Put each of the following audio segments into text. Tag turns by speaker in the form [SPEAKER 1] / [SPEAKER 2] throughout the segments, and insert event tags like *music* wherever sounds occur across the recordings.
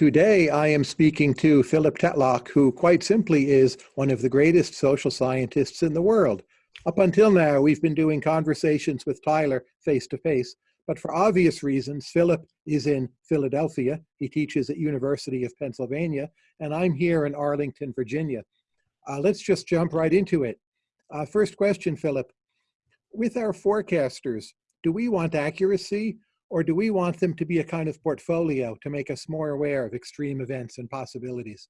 [SPEAKER 1] Today, I am speaking to Philip Tetlock, who quite simply is one of the greatest social scientists in the world. Up until now, we've been doing conversations with Tyler face to face, but for obvious reasons, Philip is in Philadelphia. He teaches at University of Pennsylvania, and I'm here in Arlington, Virginia. Uh, let's just jump right into it. Uh, first question, Philip. With our forecasters, do we want accuracy or do we want them to be a kind of portfolio to make us more aware of extreme events and possibilities?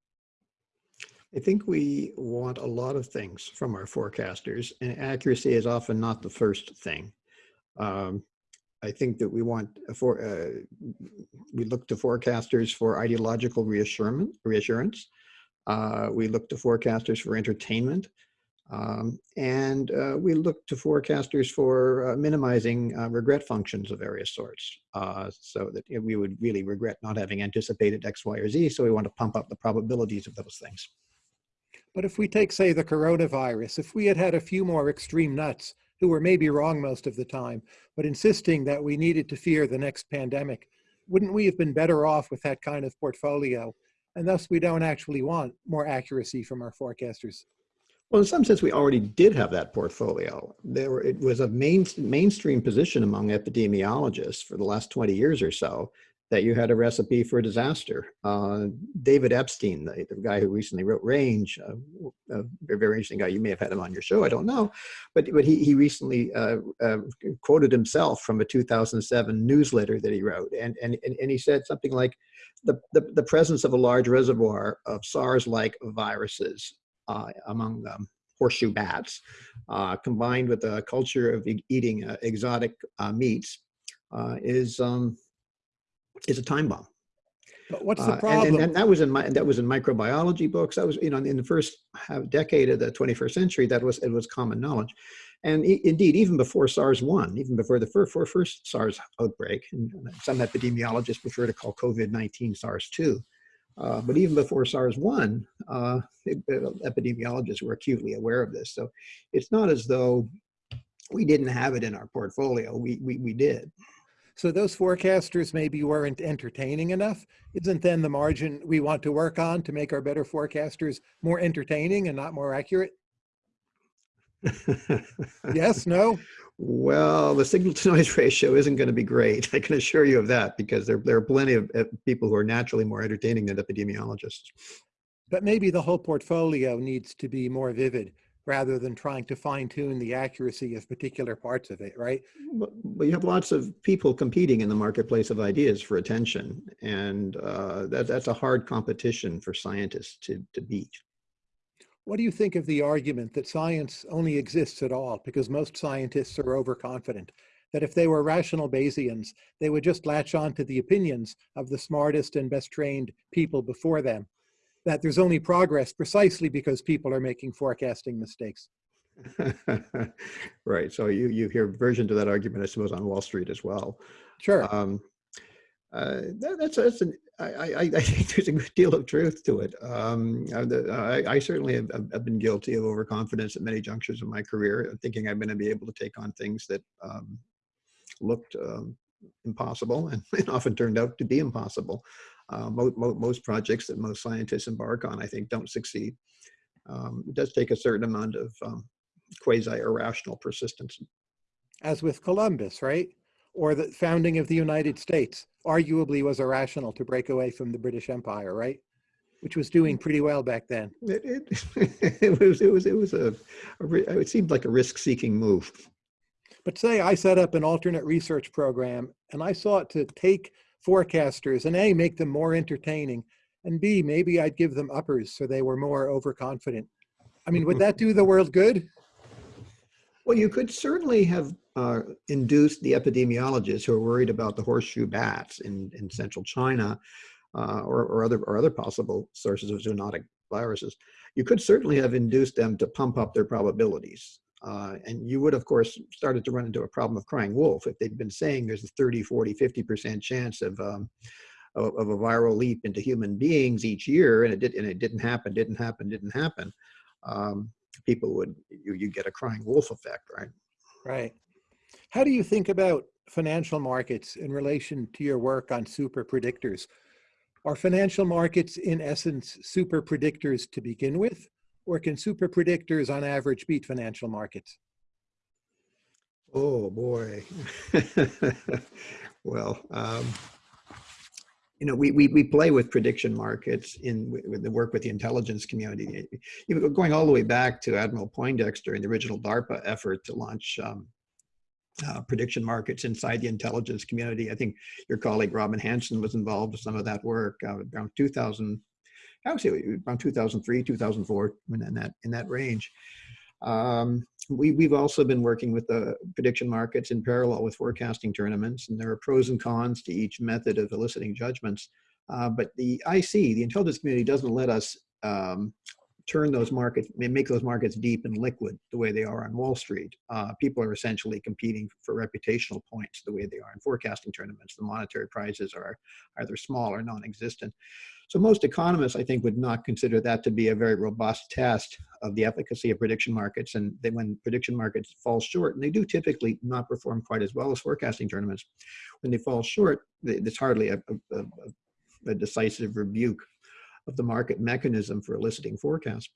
[SPEAKER 2] I think we want a lot of things from our forecasters, and accuracy is often not the first thing. Um, I think that we want for uh, we look to forecasters for ideological reassurance. reassurance. Uh, we look to forecasters for entertainment. Um, and uh, we look to forecasters for uh, minimizing uh, regret functions of various sorts uh, so that we would really regret not having anticipated X, Y, or Z. So we want to pump up the probabilities of those things.
[SPEAKER 1] But if we take, say, the coronavirus, if we had had a few more extreme nuts who were maybe wrong most of the time, but insisting that we needed to fear the next pandemic, wouldn't we have been better off with that kind of portfolio? And thus we don't actually want more accuracy from our forecasters.
[SPEAKER 2] Well, in some sense, we already did have that portfolio. There it was a main, mainstream position among epidemiologists for the last 20 years or so that you had a recipe for a disaster. Uh, David Epstein, the, the, guy who recently wrote Range, uh, a very, interesting guy, you may have had him on your show, I don't know, but, but he, he recently uh, uh quoted himself from a 2007 newsletter that he wrote. And, and, and he said something like, the, the, the presence of a large reservoir of SARS-like viruses among um, horseshoe bats, uh, combined with a culture of e eating uh, exotic meats, is um, is a time bomb.
[SPEAKER 1] But what's the problem?
[SPEAKER 2] And, and, and, that was in my that was in microbiology books. That was you know in the first decade of the 21st century. That was it was common knowledge, and e indeed even before SARS one, even before the first, first SARS outbreak, and some epidemiologists prefer to call COVID-19 SARS two. Uh, but even before SARS-1, uh, epidemiologists were acutely aware of this. So it's not as though we didn't have it in our portfolio. We, we, we did.
[SPEAKER 1] So those forecasters maybe weren't entertaining enough. Isn't then the margin we want to work on to make our better forecasters more entertaining and not more accurate? *laughs* yes, no?
[SPEAKER 2] Well, the signal to noise *laughs* ratio isn't going to be great. I can assure you of that because there, there are plenty of people who are naturally more entertaining than epidemiologists.
[SPEAKER 1] But maybe the whole portfolio needs to be more vivid rather than trying to fine tune the accuracy of particular parts of it, right?
[SPEAKER 2] But you have lots of people competing in the marketplace of ideas for attention. And uh, that, that's a hard competition for scientists to, to beat.
[SPEAKER 1] What do you think of the argument that science only exists at all because most scientists are overconfident? That if they were rational Bayesians, they would just latch on to the opinions of the smartest and best trained people before them. That there's only progress precisely because people are making forecasting mistakes. *laughs*
[SPEAKER 2] right. So you, you hear version to that argument, I suppose, on Wall Street as well.
[SPEAKER 1] Sure. Um,
[SPEAKER 2] uh, that, that's, that's an, I, I, *laughs* I, think there's a good deal of truth to it. Um, I, I, certainly have, have, been guilty of overconfidence at many junctures of my career, thinking I'm going to be able to take on things that um, looked um, impossible and, *laughs* and, often turned out to be impossible. Uh, mo mo most projects that most scientists embark on, I think, don't succeed. Um, it does take a certain amount of um, quasi-irrational persistence.
[SPEAKER 1] As with Columbus, right? Or the founding of the United States arguably was irrational to break away from the British Empire, right? Which was doing mm. pretty well back then.
[SPEAKER 2] It, it, *laughs* it was, it was, it was a, a, it seemed like a risk-seeking move.
[SPEAKER 1] But say I set up an alternate research program and I sought to take forecasters and A, make them more entertaining, and B, maybe I'd give them uppers so they were more overconfident. I mean, would *laughs* that do the world good?
[SPEAKER 2] Well, you could certainly have uh, induced the epidemiologists who are worried about the horseshoe bats in, in central China uh, or, or, other, or other possible sources of zoonotic viruses. You could certainly have induced them to pump up their probabilities. Uh, and you would, of course, started to run into a problem of crying wolf if they'd been saying there's a 30, 40, 50% chance of, um, of, of, a viral leap into human beings each year, and it, did, and it didn't happen, didn't happen, didn't happen. Um, people would, you, you get a crying wolf effect, right?
[SPEAKER 1] Right. How do you think about financial markets in relation to your work on super predictors? Are financial markets in essence super predictors to begin with? Or can super predictors on average beat financial markets?
[SPEAKER 2] Oh boy. *laughs* well, um, you know, we, we, we play with prediction markets in with the work with the intelligence community. Going all the way back to Admiral Poindexter and the original DARPA effort to launch um, uh, prediction markets inside the intelligence community. I think your colleague Robin Hanson was involved with some of that work uh, around 2000, I would say around 2003, 2004, in that in that range. Um, we, we've also been working with the prediction markets in parallel with forecasting tournaments, and there are pros and cons to each method of eliciting judgments. Uh, but the IC, the intelligence community, doesn't let us um, turn those markets, make those markets deep and liquid the way they are on Wall Street. Uh, people are essentially competing for reputational points the way they are in forecasting tournaments. The monetary prizes are either small or non-existent. So most economists, I think, would not consider that to be a very robust test of the efficacy of prediction markets. And they, when prediction markets fall short, and they do typically not perform quite as well as forecasting tournaments, when they fall short, it's hardly a, a, a, decisive rebuke of the market mechanism for eliciting forecasts.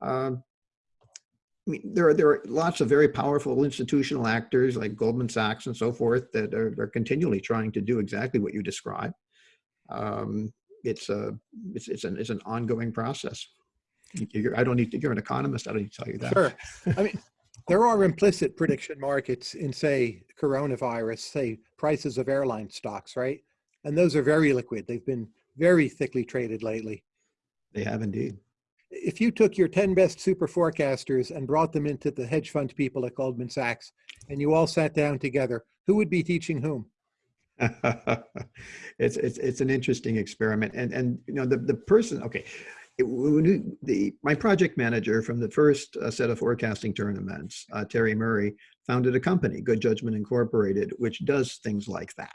[SPEAKER 2] Um, I mean, there are there are lots of very powerful institutional actors like Goldman Sachs and so forth that are, are continually trying to do exactly what you describe. Um, it's a it's it's an it's an ongoing process. You're, I don't need to. You're an economist. I don't need to tell you that.
[SPEAKER 1] Sure. I mean, *laughs* there are implicit prediction markets in, say, coronavirus, say prices of airline stocks, right? And those are very liquid. They've been very thickly traded lately.
[SPEAKER 2] They have indeed.
[SPEAKER 1] If you took your 10 best super forecasters and brought them into the hedge fund people at Goldman Sachs, and you all sat down together, who would be teaching whom? *laughs*
[SPEAKER 2] it's it's it's an interesting experiment, and and you know the the person. Okay, it, the my project manager from the first uh, set of forecasting tournaments, uh, Terry Murray, founded a company, Good Judgment Incorporated, which does things like that.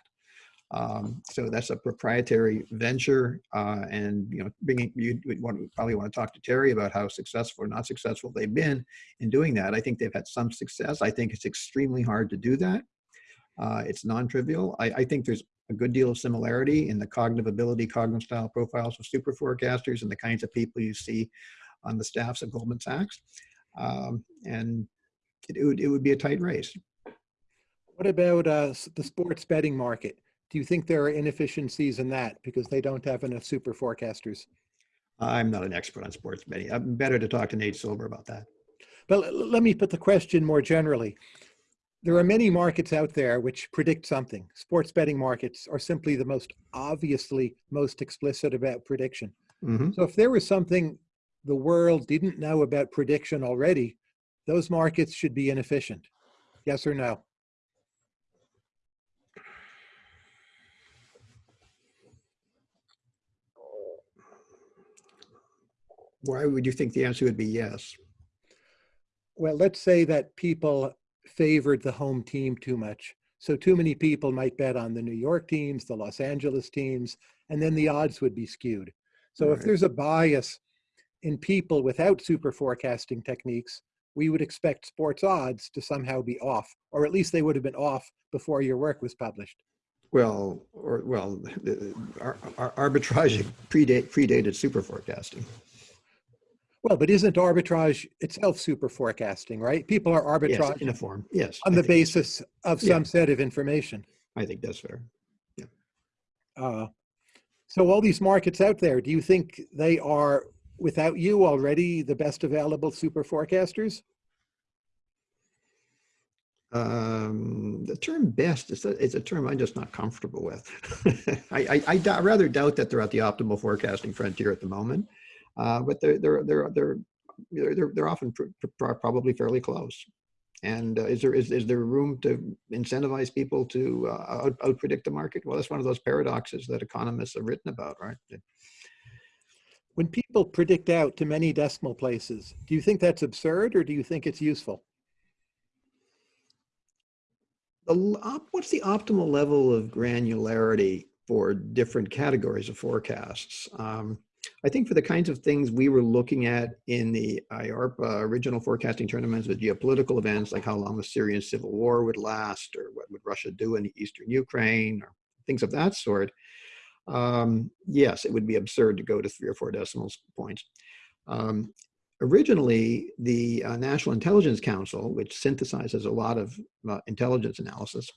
[SPEAKER 2] Um, so that's a proprietary venture, uh, and you know, bringing you want, probably want to talk to Terry about how successful or not successful they've been in doing that. I think they've had some success. I think it's extremely hard to do that. Uh, it's non-trivial. I, I, think there's a good deal of similarity in the cognitive ability, cognitive style profiles of super forecasters and the kinds of people you see on the staffs of Goldman Sachs. Um, and it, it, would, it would be a tight race.
[SPEAKER 1] What about uh, the sports betting market? Do you think there are inefficiencies in that because they don't have enough super forecasters?
[SPEAKER 2] I'm not an expert on sports betting. I'm better to talk to Nate Silver about that.
[SPEAKER 1] But let me put the question more generally there are many markets out there which predict something. Sports betting markets are simply the most obviously most explicit about prediction. Mm -hmm. So if there was something the world didn't know about prediction already, those markets should be inefficient. Yes or no?
[SPEAKER 2] Why would you think the answer would be yes?
[SPEAKER 1] Well, let's say that people favored the home team too much. So too many people might bet on the New York teams, the Los Angeles teams, and then the odds would be skewed. So right. if there's a bias in people without super forecasting techniques, we would expect sports odds to somehow be off, or at least they would have been off before your work was published.
[SPEAKER 2] Well, or well, our, our arbitrage *laughs* predate, predated super forecasting.
[SPEAKER 1] Well, but isn't arbitrage itself super forecasting, right? People are arbitrage
[SPEAKER 2] yes, in a form, yes,
[SPEAKER 1] on I the basis of some yeah. set of information.
[SPEAKER 2] I think that's fair. Yeah. Uh,
[SPEAKER 1] so all these markets out there, do you think they are, without you already, the best available super forecasters?
[SPEAKER 2] Um, the term best is a, is a term I'm just not comfortable with. *laughs* I, I, I rather doubt that they're at the optimal forecasting frontier at the moment uh, but they're they're they're they're they're, they're often pr pr probably fairly close. And uh, is there is, is there room to incentivize people to uh, out, out predict the market? Well, that's one of those paradoxes that economists have written about, right?
[SPEAKER 1] When people predict out to many decimal places, do you think that's absurd or do you think it's useful?
[SPEAKER 2] The, what's the optimal level of granularity for different categories of forecasts? Um, I think for the kinds of things we were looking at in the IARPA original forecasting tournaments with geopolitical events, like how long the Syrian civil war would last, or what would Russia do in eastern Ukraine, or things of that sort, um, yes, it would be absurd to go to three or four decimal points. Um, originally, the uh, National Intelligence Council, which synthesizes a lot of uh, intelligence analysis,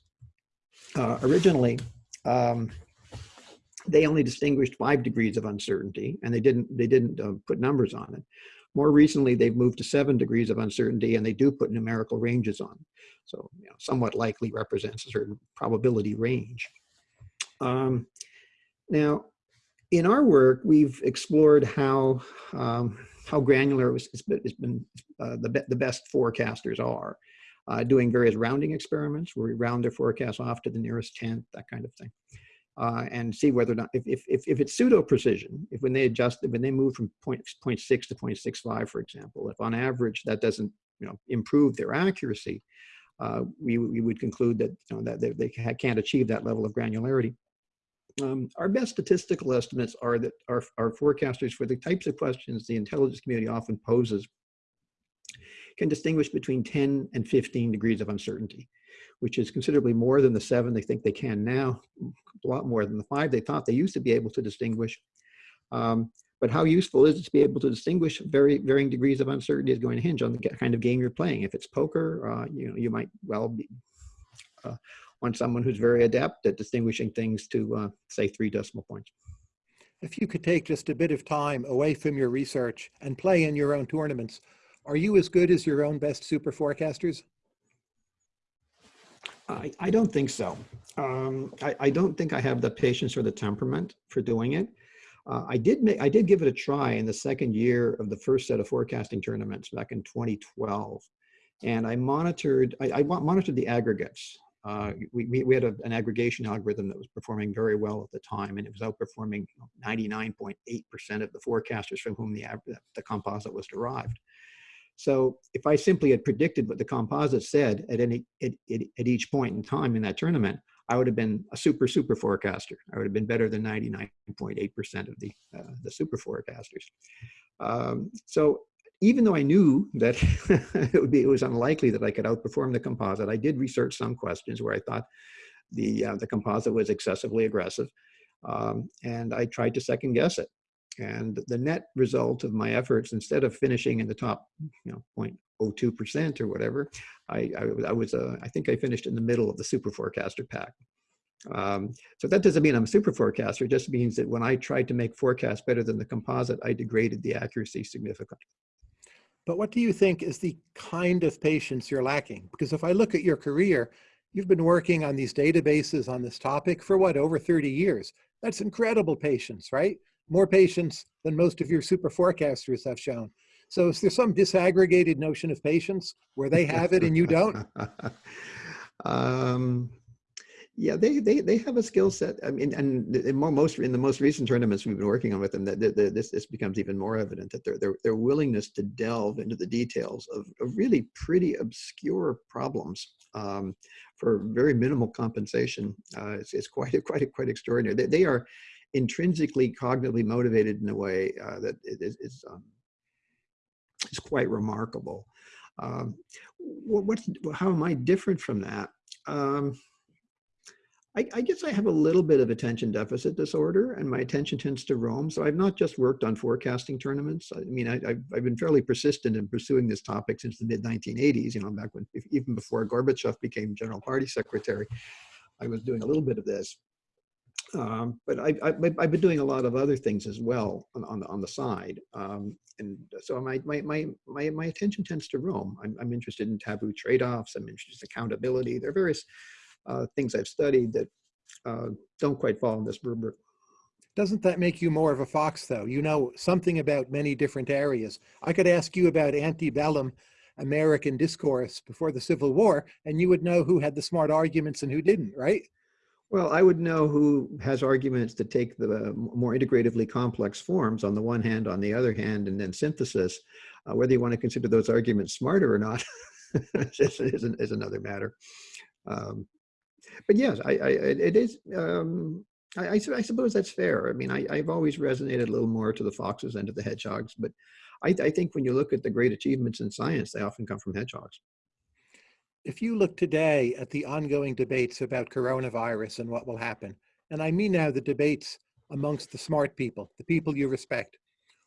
[SPEAKER 2] uh, originally um, they only distinguished five degrees of uncertainty, and they didn't they didn't uh, put numbers on it. More recently, they've moved to seven degrees of uncertainty, and they do put numerical ranges on. So, you know, somewhat likely represents a certain probability range. Um, now, in our work, we've explored how um, how granular it's been, it's been uh, the, be the best forecasters are, uh, doing various rounding experiments where we round their forecasts off to the nearest tenth, that kind of thing uh, and see whether or not, if, if, if, it's pseudo precision, if when they adjust, when they move from point, point 0.6 to 0.65, for example, if on average that doesn't you know, improve their accuracy, uh, we, we would conclude that, you know, that they, they can't achieve that level of granularity. Um, our best statistical estimates are that our, our forecasters for the types of questions the intelligence community often poses can distinguish between 10 and 15 degrees of uncertainty which is considerably more than the seven they think they can now, a lot more than the five they thought they used to be able to distinguish. Um, but how useful is it to be able to distinguish very varying degrees of uncertainty is going to hinge on the kind of game you're playing. If it's poker, uh, you know, you might well be, uh, want someone who's very adept at distinguishing things to uh, say three decimal points.
[SPEAKER 1] If you could take just a bit of time away from your research and play in your own tournaments, are you as good as your own best super forecasters?
[SPEAKER 2] I, I don't think so. Um, I, I don't think I have the patience or the temperament for doing it. Uh, I did make, I did give it a try in the second year of the first set of forecasting tournaments back in 2012. And I monitored, I, I monitored the aggregates. Uh, we, we had a, an aggregation algorithm that was performing very well at the time, and it was outperforming 99.8% of the forecasters from whom the, the composite was derived. So if I simply had predicted what the composite said at any at, at, at each point in time in that tournament, I would have been a super super forecaster. I would have been better than 99.8% of the uh, the super forecasters. Um, so even though I knew that *laughs* it would be it was unlikely that I could outperform the composite, I did research some questions where I thought the uh, the composite was excessively aggressive, um, and I tried to second guess it. And the net result of my efforts, instead of finishing in the top, you know, 0.02% or whatever, I, I, I was, uh, I think I finished in the middle of the super forecaster pack. Um, so that doesn't mean I'm a super forecaster. It just means that when I tried to make forecasts better than the composite, I degraded the accuracy significantly.
[SPEAKER 1] But what do you think is the kind of patience you're lacking? Because if I look at your career, you've been working on these databases on this topic for what, over 30 years. That's incredible patience, right? More patience than most of your super forecasters have shown. So is there some disaggregated notion of patience where they have it and you don't? *laughs*
[SPEAKER 2] um, yeah, they, they, they have a skill set. I mean, and in most in the most recent tournaments we've been working on with them, that, this this becomes even more evident that their their their willingness to delve into the details of, of really pretty obscure problems um, for very minimal compensation uh, is, is quite quite quite extraordinary. They, they are intrinsically cognitively motivated in a way uh, that is, is, um, is quite remarkable. Um, what's, how am I different from that? Um, I, I, guess I have a little bit of attention deficit disorder and my attention tends to roam. So I've not just worked on forecasting tournaments. I mean, I, have been fairly persistent in pursuing this topic since the mid 1980s, you know, back when, even before Gorbachev became general party secretary, I was doing a little bit of this. Um, but I, have been doing a lot of other things as well on, on the on the side, um, and so my, my my my my attention tends to roam. I'm, I'm interested in taboo trade-offs. I'm interested in accountability. There are various uh, things I've studied that uh, don't quite fall in this rubric.
[SPEAKER 1] Doesn't that make you more of a fox, though? You know something about many different areas. I could ask you about antebellum American discourse before the Civil War, and you would know who had the smart arguments and who didn't, right?
[SPEAKER 2] Well, I would know who has arguments to take the more integratively complex forms on the one hand, on the other hand, and then synthesis. Uh, whether you want to consider those arguments smarter or not *laughs* is, is, is, another matter. Um, but yes, I, I, it is. Um, I, I, suppose that's fair. I mean, I, have always resonated a little more to the foxes than to the hedgehogs, but I, I think when you look at the great achievements in science, they often come from hedgehogs
[SPEAKER 1] if you look today at the ongoing debates about coronavirus and what will happen, and I mean now the debates amongst the smart people, the people you respect.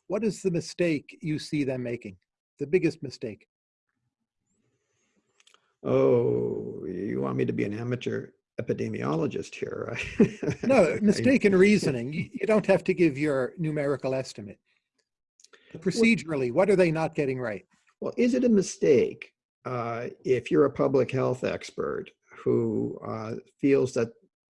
[SPEAKER 1] What is the mistake you see them making? The biggest mistake?
[SPEAKER 2] Oh, you want me to be an amateur epidemiologist here? right? *laughs*
[SPEAKER 1] no, mistaken *laughs* reasoning. You, you don't have to give your numerical estimate. Procedurally, what are they not getting right?
[SPEAKER 2] Well, is it a mistake uh, if you're a public health expert who uh, feels that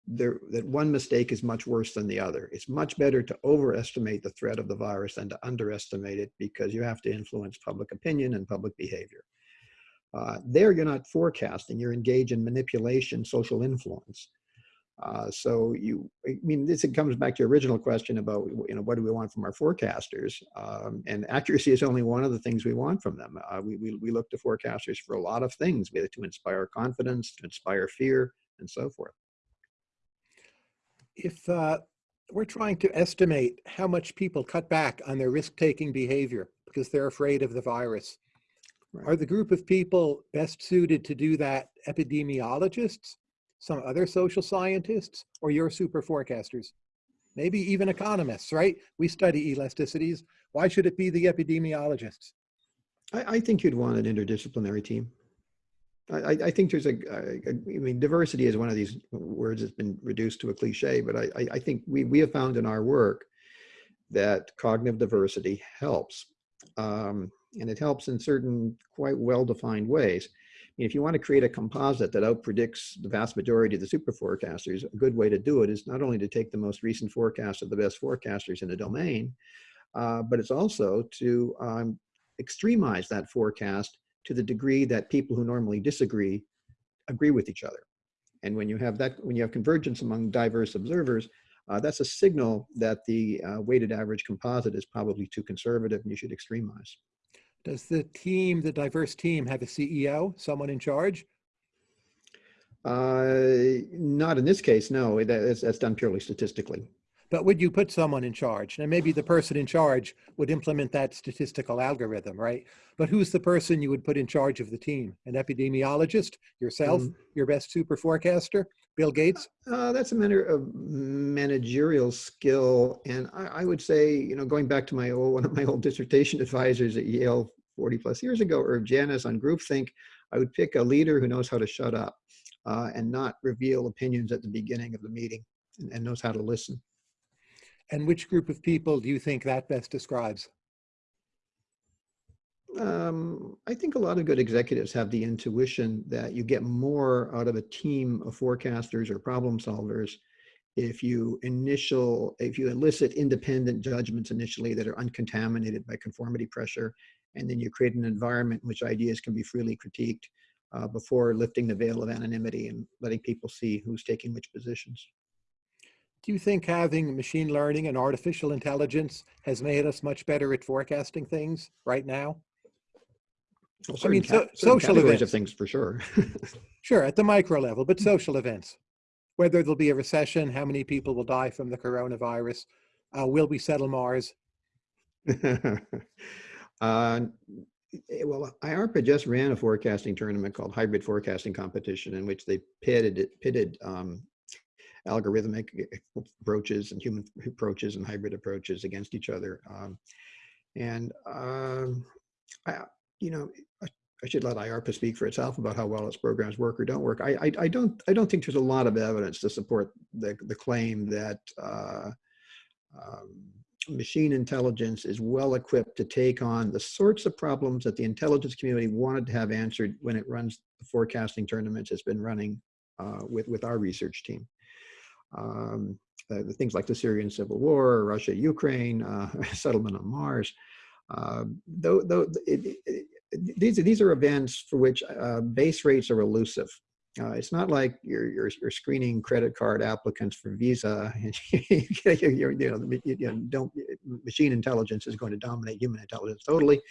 [SPEAKER 2] there, that one mistake is much worse than the other. It's much better to overestimate the threat of the virus than to underestimate it because you have to influence public opinion and public behavior. Uh, there, you're not forecasting, you're engaged in manipulation, social influence. Uh, so you, I mean, this it comes back to your original question about, you know, what do we want from our forecasters? Um, and accuracy is only one of the things we want from them. Uh, we, we, we look to forecasters for a lot of things, it to inspire confidence, to inspire fear, and so forth.
[SPEAKER 1] If uh, we're trying to estimate how much people cut back on their risk-taking behavior because they're afraid of the virus, right. are the group of people best suited to do that epidemiologists some other social scientists, or your super forecasters? Maybe even economists, right? We study elasticities. Why should it be the epidemiologists?
[SPEAKER 2] I, I think you'd want an interdisciplinary team. I, I, think there's a, I mean, diversity is one of these words that's been reduced to a cliche, but I, I think we, we have found in our work that cognitive diversity helps. Um, and it helps in certain quite well-defined ways if you want to create a composite that outpredicts the vast majority of the super forecasters, a good way to do it is not only to take the most recent forecast of the best forecasters in the domain, uh, but it's also to um, extremize that forecast to the degree that people who normally disagree agree with each other. And when you have that, when you have convergence among diverse observers, uh, that's a signal that the uh, weighted average composite is probably too conservative and you should extremize.
[SPEAKER 1] Does the team, the diverse team, have a CEO, someone in charge?
[SPEAKER 2] Uh, not in this case, no. That's, that's done purely statistically.
[SPEAKER 1] But would you put someone in charge? And maybe the person in charge would implement that statistical algorithm, right? But who's the person you would put in charge of the team? An epidemiologist, yourself, mm. your best super forecaster, Bill Gates?
[SPEAKER 2] Uh, that's a matter of managerial skill. And I, I, would say, you know, going back to my old, *laughs* one of my old dissertation advisors at Yale 40 plus years ago, Irv Janis on groupthink, I would pick a leader who knows how to shut up uh, and not reveal opinions at the beginning of the meeting and, and knows how to listen.
[SPEAKER 1] And which group of people do you think that best describes?
[SPEAKER 2] Um, I think a lot of good executives have the intuition that you get more out of a team of forecasters or problem solvers if you initial, if you elicit independent judgments initially that are uncontaminated by conformity pressure, and then you create an environment in which ideas can be freely critiqued uh, before lifting the veil of anonymity and letting people see who's taking which positions.
[SPEAKER 1] Do you think having machine learning and artificial intelligence has made us much better at forecasting things right now?
[SPEAKER 2] I mean, so, social events of things for sure. *laughs*
[SPEAKER 1] sure, at the micro level, but social events. Whether there'll be a recession, how many people will die from the coronavirus, uh, will we settle Mars? *laughs*
[SPEAKER 2] uh, well, IARPA just ran a forecasting tournament called Hybrid Forecasting Competition, in which they pitted pitted um, algorithmic approaches and human approaches and hybrid approaches against each other. Um, and um, I, you know, I, should let IARPA speak for itself about how well its programs work or don't work. I, I, I don't I don't think there's a lot of evidence to support the the claim that uh, um, machine intelligence is well equipped to take on the sorts of problems that the intelligence community wanted to have answered when it runs the forecasting tournaments it's been running uh, with, with our research team um, uh, the things like the Syrian civil war, Russia, Ukraine, uh, *laughs* settlement on Mars. Uh, though, though it, it, these, these are events for which uh, base rates are elusive. Uh, it's not like you're, you're, you're, screening credit card applicants for Visa. *laughs* you, you, know, you know, don't, machine intelligence is going to dominate human intelligence totally.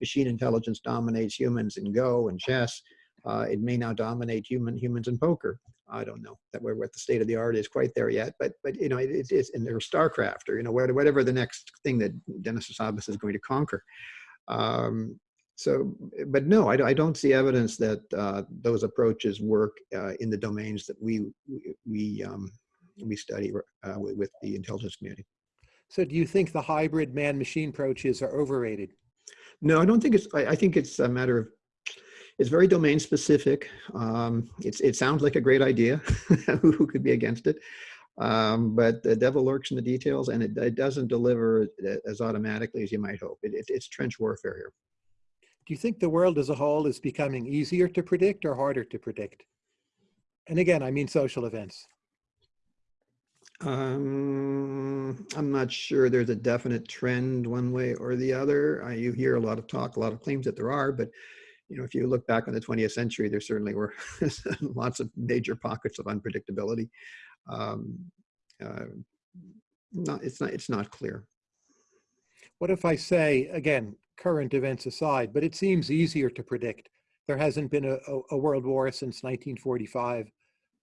[SPEAKER 2] Machine intelligence dominates humans in Go and chess. Uh, it may now dominate human humans in poker. I don't know that we're what the state of the art is quite there yet, but but you know it, it is in their StarCraft or you know whatever the next thing that Demis Hassabis is going to conquer. Um, so, but no, I, I, don't see evidence that uh, those approaches work uh, in the domains that we we um, we study uh, with, the intelligence community.
[SPEAKER 1] So do you think the hybrid man-machine approaches are overrated?
[SPEAKER 2] No, I don't think it's, I, I, think it's a matter of, it's very domain specific. Um, it's, it sounds like a great idea. *laughs* Who could be against it? Um, but the devil lurks in the details and it, it, doesn't deliver as automatically as you might hope. It, it, it's trench warfare here.
[SPEAKER 1] Do you think the world as a whole is becoming easier to predict or harder to predict? And again, I mean social events.
[SPEAKER 2] Um, I'm not sure there's a definite trend one way or the other. Uh, you hear a lot of talk, a lot of claims that there are, but you know, if you look back on the 20th century, there certainly were *laughs* lots of major pockets of unpredictability. Um, uh, not, it's not, it's not clear.
[SPEAKER 1] What if I say, again, current events aside, but it seems easier to predict. There hasn't been a, a, a world war since 1945.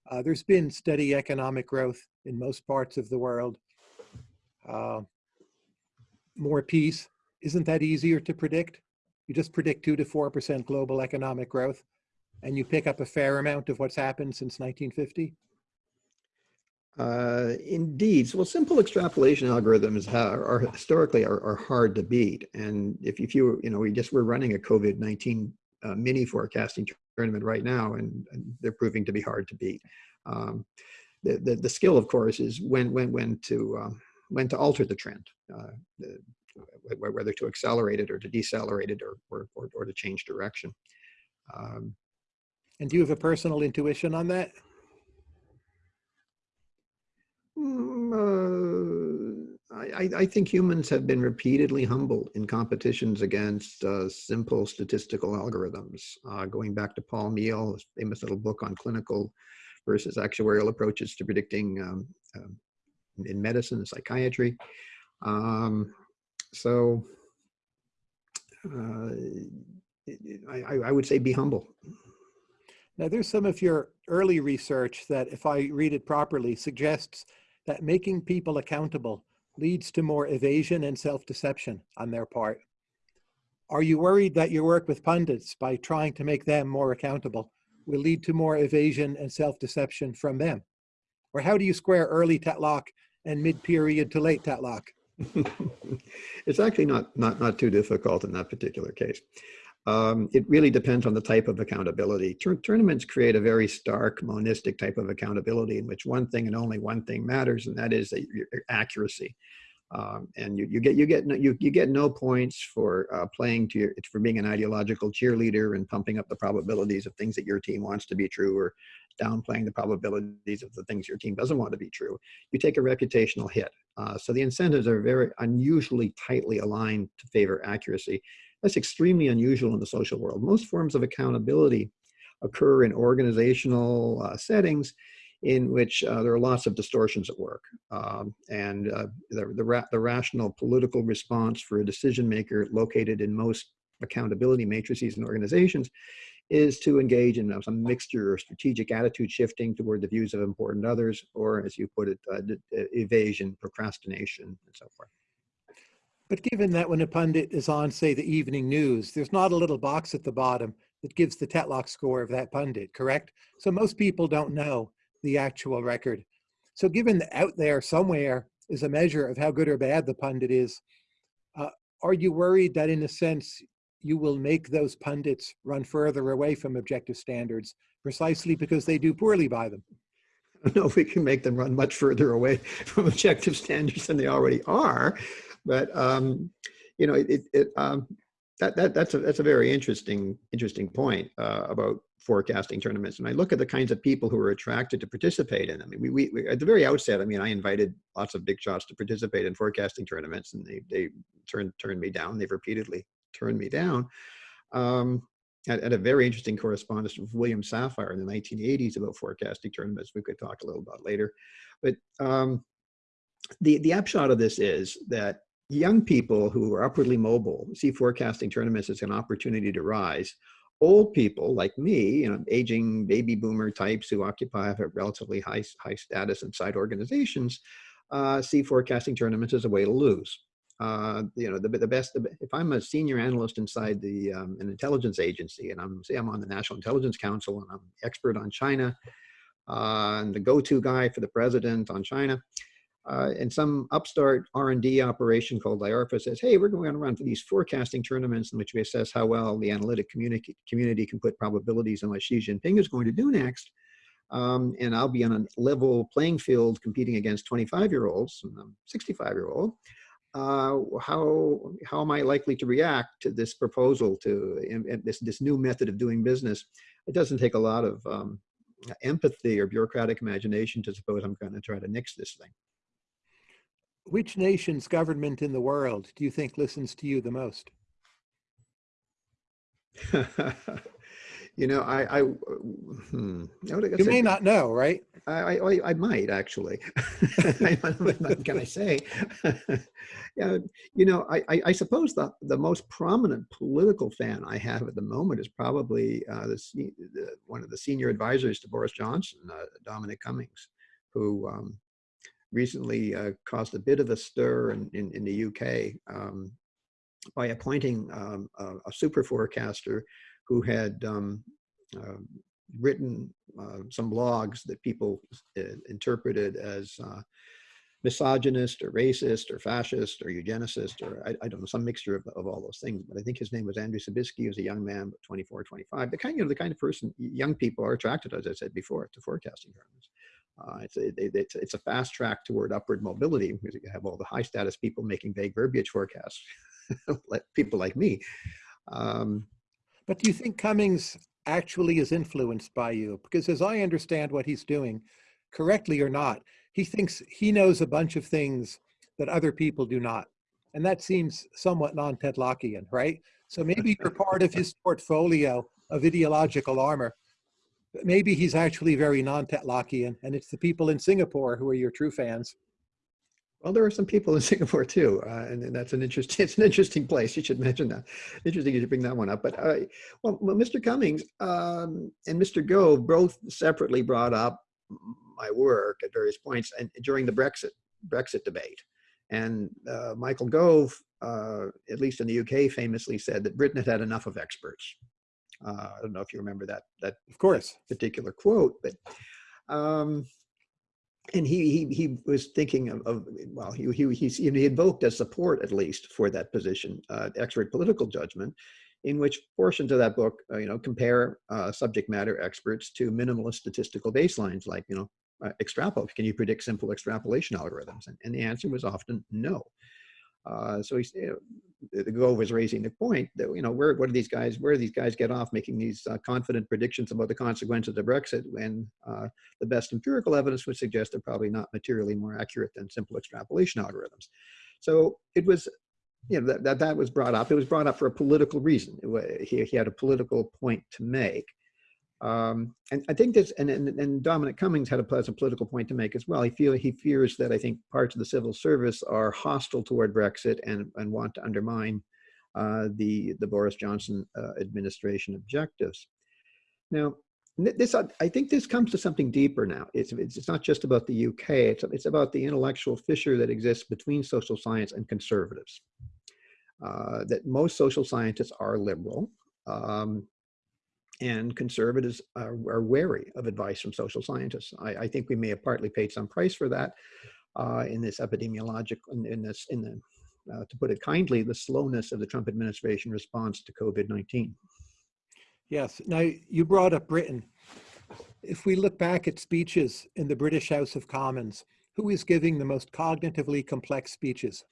[SPEAKER 1] Uh, there's been steady economic growth in most parts of the world. Uh, more peace. Isn't that easier to predict? You just predict 2 to 4% global economic growth, and you pick up a fair amount of what's happened since 1950?
[SPEAKER 2] Uh, indeed. So, well, simple extrapolation algorithms are, are historically are, are, hard to beat. And if, if you, you know, we just, we're running a COVID-19 uh, mini forecasting tournament right now, and, and, they're proving to be hard to beat. Um, the, the, the, skill, of course, is when, when, when to, um, when to alter the trend, uh, the, whether to accelerate it or to decelerate it or, or, or, or to change direction. Um,
[SPEAKER 1] and do you have a personal intuition on that?
[SPEAKER 2] Mm, uh, I, I, think humans have been repeatedly humbled in competitions against uh, simple statistical algorithms. Uh, going back to Paul Meehl, famous little book on clinical versus actuarial approaches to predicting um, um, in medicine and psychiatry. Um, so uh, I, I would say be humble.
[SPEAKER 1] Now there's some of your early research that if I read it properly suggests that making people accountable leads to more evasion and self-deception on their part. Are you worried that your work with pundits by trying to make them more accountable will lead to more evasion and self-deception from them? Or how do you square early Tetlock and mid-period to late Tetlock? *laughs*
[SPEAKER 2] it's actually not, not, not too difficult in that particular case. Um, it really depends on the type of accountability. Tur tournaments create a very stark monistic type of accountability in which one thing and only one thing matters, and that is that your accuracy. Um, and you, you get you get no, you, you get no points for uh, playing to your for being an ideological cheerleader and pumping up the probabilities of things that your team wants to be true or downplaying the probabilities of the things your team doesn't want to be true. You take a reputational hit. Uh, so the incentives are very unusually tightly aligned to favor accuracy. That's extremely unusual in the social world. Most forms of accountability occur in organizational uh, settings in which uh, there are lots of distortions at work. Um, and uh, the, the, ra the, rational political response for a decision maker located in most accountability matrices and organizations is to engage in some mixture of strategic attitude shifting toward the views of important others, or as you put it, uh, evasion, procrastination, and so forth.
[SPEAKER 1] But given that when a pundit is on, say, the evening news, there's not a little box at the bottom that gives the Tetlock score of that pundit, correct? So most people don't know the actual record. So given that out there somewhere is a measure of how good or bad the pundit is, uh, are you worried that in a sense you will make those pundits run further away from objective standards precisely because they do poorly by them?
[SPEAKER 2] I don't know if we can make them run much further away from objective standards than they already are. But um, you know, it, it um, that that that's a that's a very interesting interesting point uh, about forecasting tournaments. And I look at the kinds of people who are attracted to participate in them. I mean, we, we at the very outset, I mean, I invited lots of big shots to participate in forecasting tournaments, and they they turned turned me down. They've repeatedly turned me down. Um, at, at, a very interesting correspondence with William Safire in the 1980s about forecasting tournaments. We could talk a little about later, but um, the the upshot of this is that young people who are upwardly mobile see forecasting tournaments as an opportunity to rise. Old people like me, you know, aging baby boomer types who occupy a relatively high, high status inside organizations, uh, see forecasting tournaments as a way to lose. Uh, you know, the, the best, if I'm a senior analyst inside the um, an intelligence agency and I'm, say I'm on the National Intelligence Council and I'm expert on China, uh, and the go-to guy for the president on China. Uh, and some upstart R&D operation called IARPA says, hey, we're going to run these forecasting tournaments in which we assess how well the analytic community, community can put probabilities on what Xi Jinping is going to do next. Um, and I'll be on a level playing field competing against 25 year olds, 65 year old. Uh, how how am I likely to react to this proposal to this this new method of doing business? It doesn't take a lot of um, empathy or bureaucratic imagination to suppose I'm going to try to nix this thing.
[SPEAKER 1] Which nation's government in the world do you think listens to you the most? *laughs*
[SPEAKER 2] You know, I, I, hmm,
[SPEAKER 1] you may not know, right?
[SPEAKER 2] I, I, I might actually. *laughs* what can I say? *laughs* yeah, you know, I, I, suppose the, the most prominent political fan I have at the moment is probably uh, the, the, one of the senior advisors to Boris Johnson, uh, Dominic Cummings, who um, recently uh, caused a bit of a stir in, in, in the UK um, by appointing um, a, a super forecaster who had um, uh, written uh, some blogs that people uh, interpreted as uh, misogynist or racist or fascist or eugenicist or I, I, don't know, some mixture of, of all those things. But I think his name was Andrew Sabisky. He was a young man, 24, 25. The kind, you know, the kind of person young people are attracted, as I said before, to forecasting tournaments. Uh, it's, a, it's, it's, a fast track toward upward mobility because you have all the high status people making vague verbiage forecasts, *laughs* like people like me. Um,
[SPEAKER 1] but do you think Cummings actually is influenced by you? Because as I understand what he's doing, correctly or not, he thinks he knows a bunch of things that other people do not. And that seems somewhat non-Tetlockian, right? So maybe you're part of his portfolio of ideological armor. Maybe he's actually very non-Tetlockian, and it's the people in Singapore who are your true fans.
[SPEAKER 2] Well, there are some people in *laughs* Singapore too, uh, and, and, that's an interesting. *laughs* It's an interesting place. You should mention that. Interesting you should bring that one up. But uh, well, well, Mr. Cummings um, and Mr. Gove both separately brought up my work at various points and during the Brexit Brexit debate. And uh, Michael Gove, uh, at least in the UK, famously said that Britain had had enough of experts. Uh, I don't know if you remember that that
[SPEAKER 1] of course
[SPEAKER 2] particular quote, but. Um, and he he he was thinking of, of well he he he, he invoked as support at least for that position uh, expert political judgment in which portions of that book uh, you know compare uh, subject matter experts to minimalist statistical baselines like you know uh, extrapolate can you predict simple extrapolation algorithms and, and the answer was often no uh, so he's, you know, the Gove was raising the point that, you know, where, what do these guys, where do these guys get off making these uh, confident predictions about the consequences of Brexit when uh, the best empirical evidence would suggest they're probably not materially more accurate than simple extrapolation algorithms. So it was, you know, that, that, that was brought up. It was brought up for a political reason. He, he had a political point to make. Um, and I think this, and, and, and, Dominic Cummings had a pleasant political point to make as well. He feel he fears that I think parts of the civil service are hostile toward Brexit and, and want to undermine uh, the, the Boris Johnson uh, administration objectives. Now, this I think this comes to something deeper now. It's, it's not just about the UK, it's, it's about the intellectual fissure that exists between social science and conservatives. Uh, that most social scientists are liberal, um, and conservatives are, are, wary of advice from social scientists. I, I, think we may have partly paid some price for that uh, in this epidemiologic, in, in this, in the, uh, to put it kindly, the slowness of the Trump administration response to COVID-19.
[SPEAKER 1] Yes, now you brought up Britain. If we look back at speeches in the British House of Commons, who is giving the most cognitively complex speeches?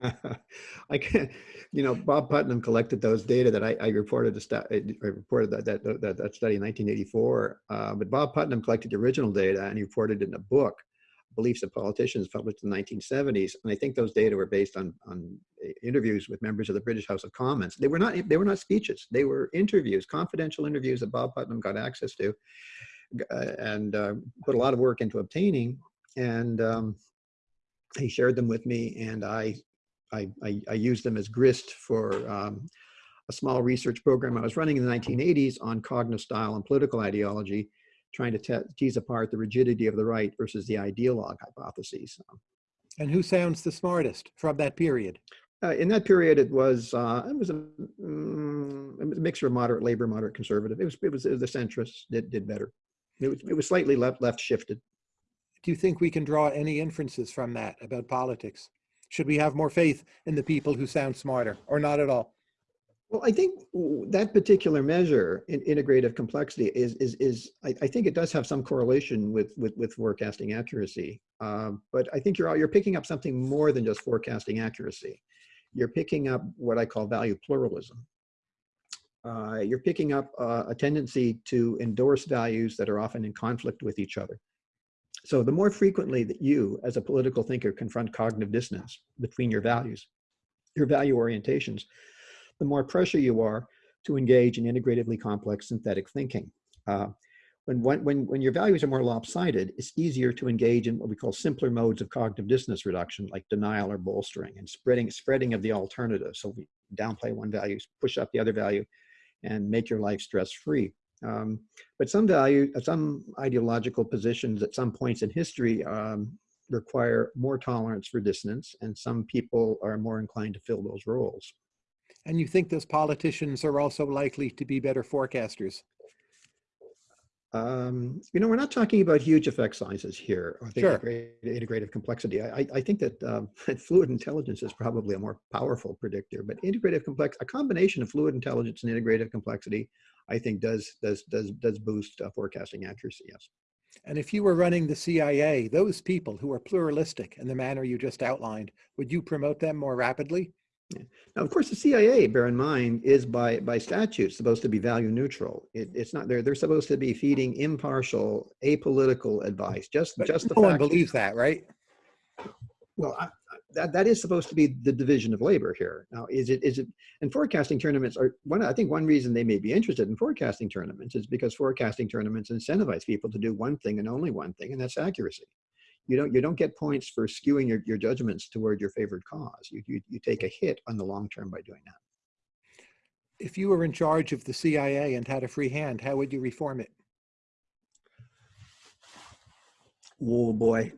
[SPEAKER 1] *laughs*
[SPEAKER 2] I can, you know, Bob Putnam collected those data that I, I reported. The I reported that that, that that study in 1984. Uh, but Bob Putnam collected the original data and he reported it in a book, Beliefs of Politicians, published in the 1970s. And I think those data were based on on interviews with members of the British House of Commons. They were not they were not speeches. They were interviews, confidential interviews that Bob Putnam got access to, uh, and uh, put a lot of work into obtaining. And um, he shared them with me, and I I, I, I used them as grist for um, a small research program I was running in the 1980s on cognitive style and political ideology, trying to tease apart the rigidity of the right versus the ideologue hypotheses.
[SPEAKER 1] And who sounds the smartest from that period?
[SPEAKER 2] Uh, in that period, it was uh, it was a, um, a mixture of moderate labor, moderate conservative. It was it was, it was the centrists that did better. It was, it was slightly left, left shifted.
[SPEAKER 1] Do you think we can draw any inferences from that about politics? Should we have more faith in the people who sound smarter or not at all?
[SPEAKER 2] Well, I think that particular measure in integrative complexity is, is, is I, I think it does have some correlation with, with, with forecasting accuracy. Um, but I think you're, you're picking up something more than just forecasting accuracy. You're picking up what I call value pluralism. Uh, you're picking up uh, a tendency to endorse values that are often in conflict with each other. So the more frequently that you, as a political thinker, confront cognitive dissonance between your values, your value orientations, the more pressure you are to engage in integratively complex synthetic thinking. Uh, when, when, when your values are more lopsided, it's easier to engage in what we call simpler modes of cognitive dissonance reduction, like denial or bolstering, and spreading, spreading of the alternative. So we downplay one value, push up the other value, and make your life stress-free. Um, but some value, some ideological positions at some points in history um, require more tolerance for dissonance, and some people are more inclined to fill those roles.
[SPEAKER 1] And you think those politicians are also likely to be better forecasters?
[SPEAKER 2] Um, you know, we're not talking about huge effect sizes here. I think
[SPEAKER 1] Sure.
[SPEAKER 2] integrative, complexity. I, I- I think that, um, *laughs* fluid intelligence is probably a more powerful predictor, but integrative complex, a combination of fluid intelligence and integrative complexity, I think does does does does boost uh, forecasting accuracy. Yes.
[SPEAKER 1] And if you were running the CIA, those people who are pluralistic in the manner you just outlined, would you promote them more rapidly?
[SPEAKER 2] Now, of course, the CIA, bear in mind, is by by statute supposed to be value neutral. It, it's not. They're they're supposed to be feeding impartial, apolitical advice. Just
[SPEAKER 1] But
[SPEAKER 2] just the
[SPEAKER 1] no one believes that, right?
[SPEAKER 2] Well, I- that that is supposed to be the division of labor here. Now, is it is it? And forecasting tournaments are one. I think one reason they may be interested in forecasting tournaments is because forecasting tournaments incentivize people to do one thing and only one thing, and that's accuracy. You don't you don't get points for skewing your, your judgments toward your favored cause. You, you you take a hit on the long term by doing that.
[SPEAKER 1] If you were in charge of the CIA and had a free hand, how would you reform it?
[SPEAKER 2] Oh boy.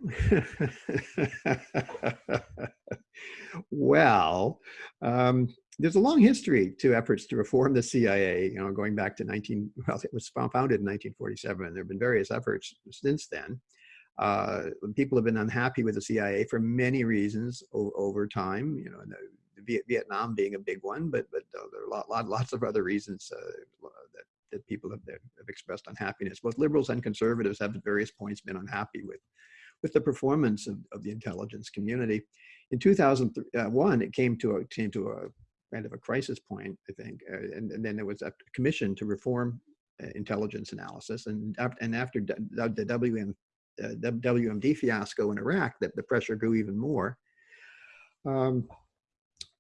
[SPEAKER 2] well, um, there's a long history to efforts to reform the CIA, you know, going back to 19, well, it was founded in 1947. There have been various efforts since then. Uh, people have been unhappy with the CIA for many reasons over time, you know, Vietnam being a big one, but, but uh, there are lot, lot, lots of other reasons uh, that that people have, have expressed unhappiness. Both liberals and conservatives have at various points been unhappy with, with the performance of, of the intelligence community. In 2001, it came to a, came to a kind of a crisis point, I think, uh, and, and then there was a commission to reform uh, intelligence analysis. And, and after the WM, uh, WMD fiasco in Iraq, that the pressure grew even more. Um,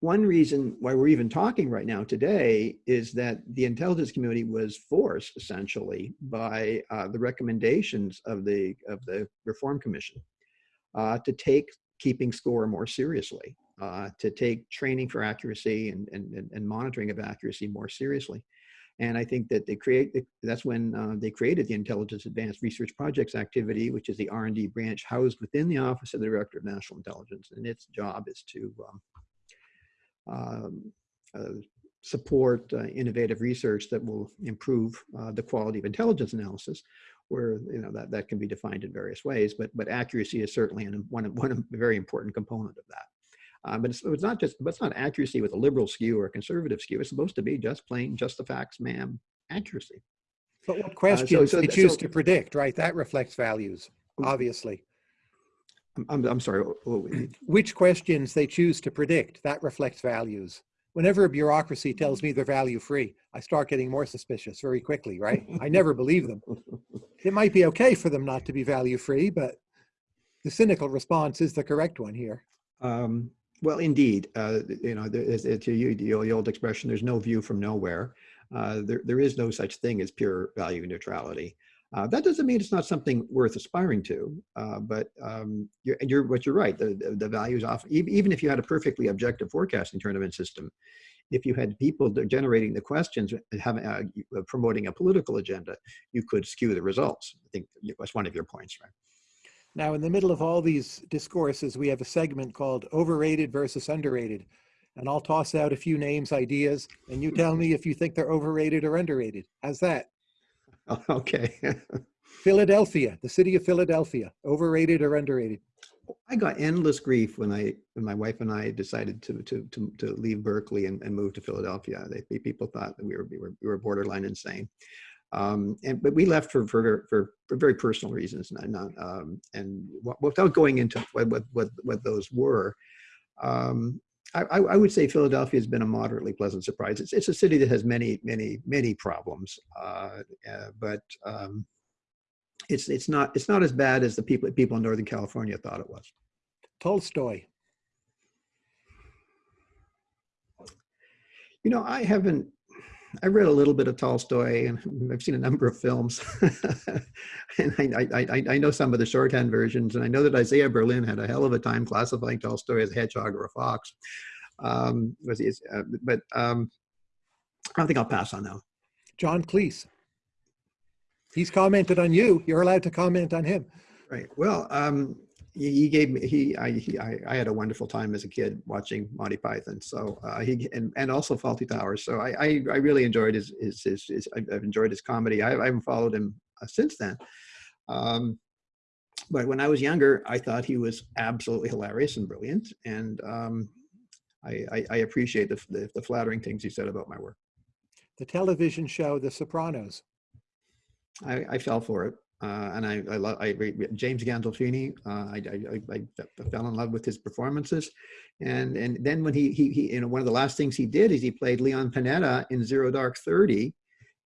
[SPEAKER 2] one reason why we're even talking right now today is that the intelligence community was forced essentially by uh, the recommendations of the of the reform commission uh, to take keeping score more seriously uh, to take training for accuracy and, and and monitoring of accuracy more seriously. And i think that they create that's when uh, they created the intelligence advanced research projects activity which is the r&d branch housed within the office of the director of national intelligence and its job is to um, um, uh, support uh, innovative research that will improve uh, the quality of intelligence analysis, where you know that that can be defined in various ways. But but accuracy is certainly an, one one a very important component of that. Uh, but it's, it's not just but it's not accuracy with a liberal skew or a conservative skew. It's supposed to be just plain just the facts, ma'am, accuracy.
[SPEAKER 1] But what questions
[SPEAKER 2] so
[SPEAKER 1] they choose
[SPEAKER 2] so-
[SPEAKER 1] to predict, right? That reflects values, obviously.
[SPEAKER 2] I'm I'm, sorry. oh, oh, *clears throat*
[SPEAKER 1] Which questions they choose to predict, that reflects values. Whenever a bureaucracy tells me they're value free, I start getting more suspicious very quickly, right? I never *laughs* believe them. It might be okay for them not to be value free, but the cynical response is the correct one here.
[SPEAKER 2] Um, well, indeed, uh, you know, there is, to you, the old, the old expression, there's no view from nowhere. Uh, there, there is no such thing as pure value neutrality. Uh, that doesn't mean it's not something worth aspiring to, uh, but um, you're, you're, what you're right, the, the, the values often, even, if you had a perfectly objective forecasting tournament system, if you had people generating the questions, and having, uh, promoting a political agenda, you could skew the results. I think that's one of your points, right?
[SPEAKER 1] Now, in the middle of all these discourses, we have a segment called overrated versus underrated. And I'll toss out a few names, ideas, and you tell me if you think they're overrated or underrated. How's that? *laughs*
[SPEAKER 2] Okay.
[SPEAKER 1] Philadelphia, the city of Philadelphia, overrated or underrated?
[SPEAKER 2] I got endless grief when I, when my wife and I decided to, to, to, to leave Berkeley and, and move to Philadelphia. They, people thought that we were, we were, we were borderline insane. Um, and, but we left for, for, for, for very personal reasons not, not um, and without going into what, what, what, what those were, um, I, I, would say Philadelphia has been a moderately pleasant surprise. It's, it's a city that has many, many, many problems, uh, uh, but um, it's it's not it's not as bad as the people people in Northern California thought it was.
[SPEAKER 1] Tolstoy.
[SPEAKER 2] You know, I haven't. I read a little bit of Tolstoy, and *laughs* I've seen a number of films, *laughs* and I, I, I know some of the shorthand versions, and I know that Isaiah Berlin had a hell of a time classifying Tolstoy as a hedgehog or a fox. Um, was he, uh, but um, I don't think I'll pass on that.
[SPEAKER 1] John Cleese. He's commented on you. You're allowed to comment on him.
[SPEAKER 2] Right. Well, um, he, gave me he I, he I, I, had a wonderful time as a kid watching Monty Python. So uh, he and, and also Fawlty Towers. So I, I, I really enjoyed his his, his, his I've enjoyed his comedy. I, I haven't followed him uh, since then. Um, but when I was younger, I thought he was absolutely hilarious and brilliant, and um, I, I, I, appreciate the, the, the flattering things he said about my work.
[SPEAKER 1] The television show The Sopranos.
[SPEAKER 2] I, I fell for it. Uh, and I, I love I, James Gandolfini. Uh, I, I, I, fell in love with his performances, and and then when he, he he you know one of the last things he did is he played Leon Panetta in Zero Dark Thirty,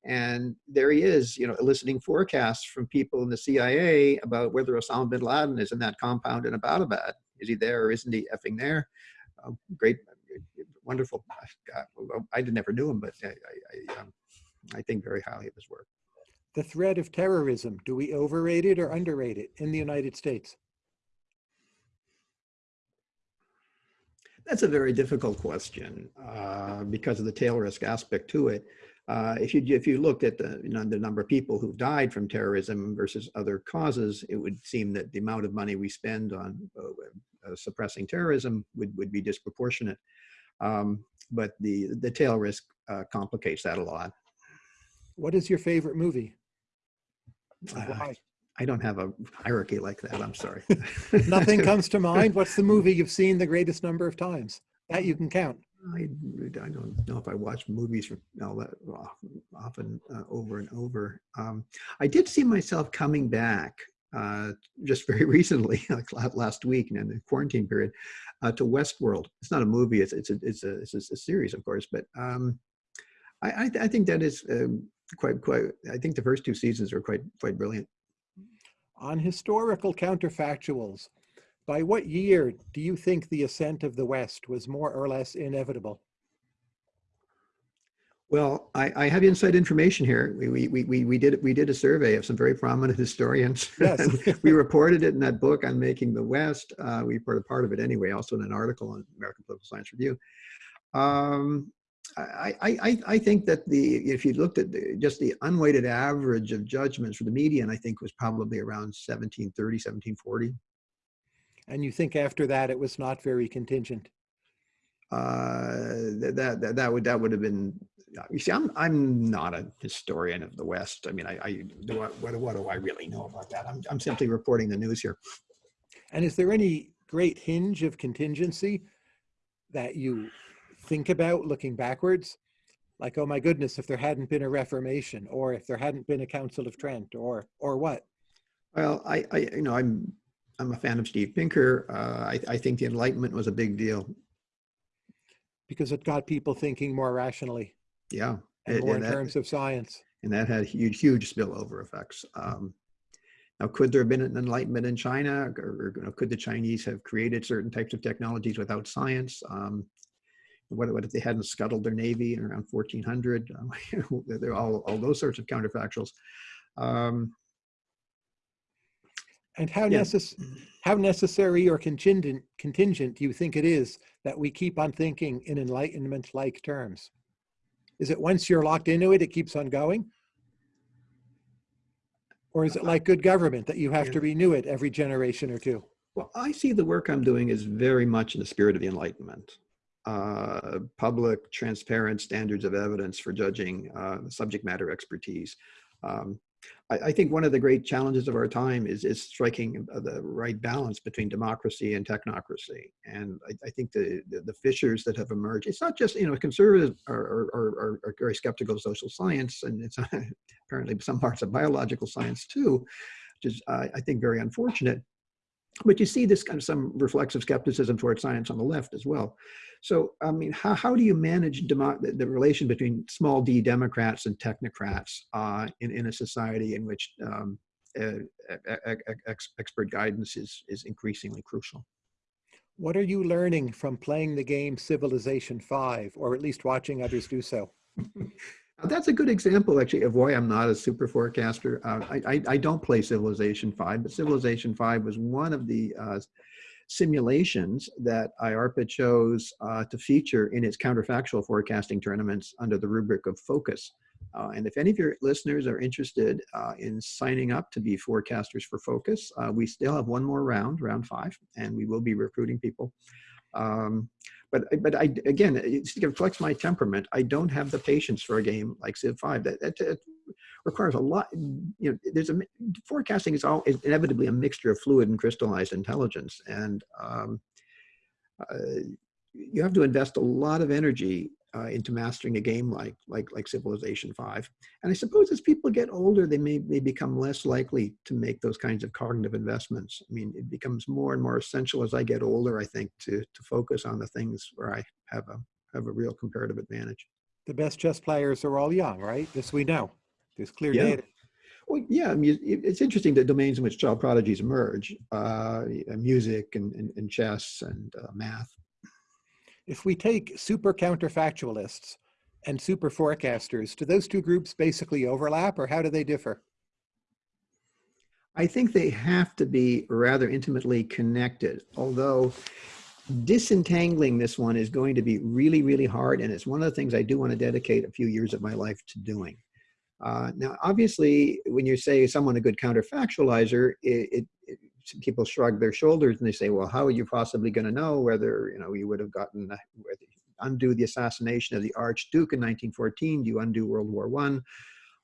[SPEAKER 2] and there he is, you know, eliciting forecasts from people in the CIA about whether Osama bin Laden is in that compound in Abbottabad. Is he there or isn't he effing there? Uh, great, wonderful. I never knew him, but I I, um, I think very highly of his work
[SPEAKER 1] the threat of terrorism, do we overrate it or underrate it in the United States?
[SPEAKER 2] That's a very difficult question uh, because of the tail risk aspect to it. Uh, if you if you looked at the you know, the number of people who died from terrorism versus other causes, it would seem that the amount of money we spend on uh, uh suppressing terrorism would would be disproportionate. Um, but the the tail risk uh, complicates that a lot.
[SPEAKER 1] What is your favorite movie?
[SPEAKER 2] Why? I don't have a hierarchy like that. I'm sorry. *laughs*
[SPEAKER 1] Nothing comes to mind. What's the movie *laughs* you've seen the greatest number of times that you can count?
[SPEAKER 2] I, I don't know if I watch movies for all that often uh, over and over. Um, I did see myself coming back uh, just very *laughs* recently, like last week in the quarantine period, uh, to Westworld. It's not a movie; it's it's a it's a, it's a series, of course. But um, I, I, I think that is um, quite quite i think the first two seasons are quite quite brilliant
[SPEAKER 1] on historical counterfactuals by what year do you think the ascent of the west was more or less inevitable
[SPEAKER 2] well, I, I have inside information here. We, we, we, we, did, we did a survey of some very prominent *laughs* historians. Yes. *laughs* we reported it in that book Unmaking the West. Uh, we reported part of it anyway, also in an article on American Political Science Review. Um, I, I, I think that the if you looked at the, just the unweighted average of judgments for the median, I think was probably around 1730, 1740.
[SPEAKER 1] And you think after that it was not very contingent?
[SPEAKER 2] Uh, that, that, that would that would have been. You see, I'm I'm not a historian of the West. I mean, I, I do I, what what do I really know about that? I'm I'm simply reporting the news here.
[SPEAKER 1] And is there any great hinge of contingency that you think about looking backwards like oh my goodness if there hadn't been a reformation or if there hadn't been a council of trent or or what?
[SPEAKER 2] Well i i you know i'm i'm a fan of steve pinker. Uh, I, I think the enlightenment was a big deal.
[SPEAKER 1] Because it got people thinking more rationally.
[SPEAKER 2] Yeah.
[SPEAKER 1] And more and in that, terms of science.
[SPEAKER 2] And that had huge huge spillover effects. Um, now, could there have been an enlightenment in China, or, or, could the Chinese have created certain types of technologies without science? Um, what, what if they hadn't scuttled their navy in around 1400? Um, *laughs* they're all, all those sorts of counterfactuals. Um,
[SPEAKER 1] and how, yeah. necess how necessary or contingent, contingent do you think it is that we keep on thinking in enlightenment-like terms? Is it once you're locked into it, it keeps on going? Or is it like good government that you have yeah. to renew it every generation or two?
[SPEAKER 2] Well, I see the work I'm doing is very much in the spirit of the Enlightenment uh, public, transparent standards of evidence for judging uh, subject matter expertise. Um, I, I think one of the great challenges of our time is, is striking the right balance between democracy and technocracy. And I, I think the, the, the fissures that have emerged, it's not just, you know, conservatives are, are, are, are very skeptical of social science and it's *laughs* apparently some parts of biological science too, which is, uh, I think, very unfortunate. But you see this kind of some reflexive skepticism towards science on the left as well. So, I mean, how, how do you manage demo, the, the, relation between small d Democrats and technocrats uh, in, in a society in which um, uh, ex, expert guidance is, is increasingly crucial?
[SPEAKER 1] What are you learning from playing the game Civilization 5, or at least watching others do so? *laughs*
[SPEAKER 2] That's a good example, actually, of why I'm not a super forecaster. Uh, I, I, I, don't play Civilization 5, but Civilization 5 was one of the uh, simulations that IARPA chose uh, to feature in its counterfactual forecasting tournaments under the rubric of focus. Uh, and if any of your listeners are interested uh, in signing up to be forecasters for focus, uh, we still have one more round, round five, and we will be recruiting people. Um, but but I again, it reflects my temperament. I don't have the patience for a game like Civ 5. That, that, that requires a lot. You know, there's a forecasting is all is inevitably a mixture of fluid and crystallized intelligence, and um, uh, you have to invest a lot of energy uh, into mastering a game like like like Civilization Five. And I suppose as people get older, they may may become less likely to make those kinds of cognitive investments. I mean, it becomes more and more essential as I get older. I think to to focus on the things where I have a have a real comparative advantage.
[SPEAKER 1] The best chess players are all young, right? This we know. There's clear
[SPEAKER 2] yeah.
[SPEAKER 1] data.
[SPEAKER 2] Well, yeah, I mean, it's interesting the domains in which child prodigies emerge, uh, music and, and, and, chess and uh, math.
[SPEAKER 1] If we take super counterfactualists and super forecasters, do those two groups basically overlap or how do they differ?
[SPEAKER 2] I think they have to be rather intimately connected, although disentangling this one is going to be really, really hard. And it's one of the things I do want to dedicate a few years of my life to doing. Uh, now, obviously, when you say someone a good counterfactualizer, it, it, it, people shrug their shoulders and they say, well, how are you possibly going to know whether you know you would have gotten undo the assassination of the Archduke in 1914? Do you undo World War One?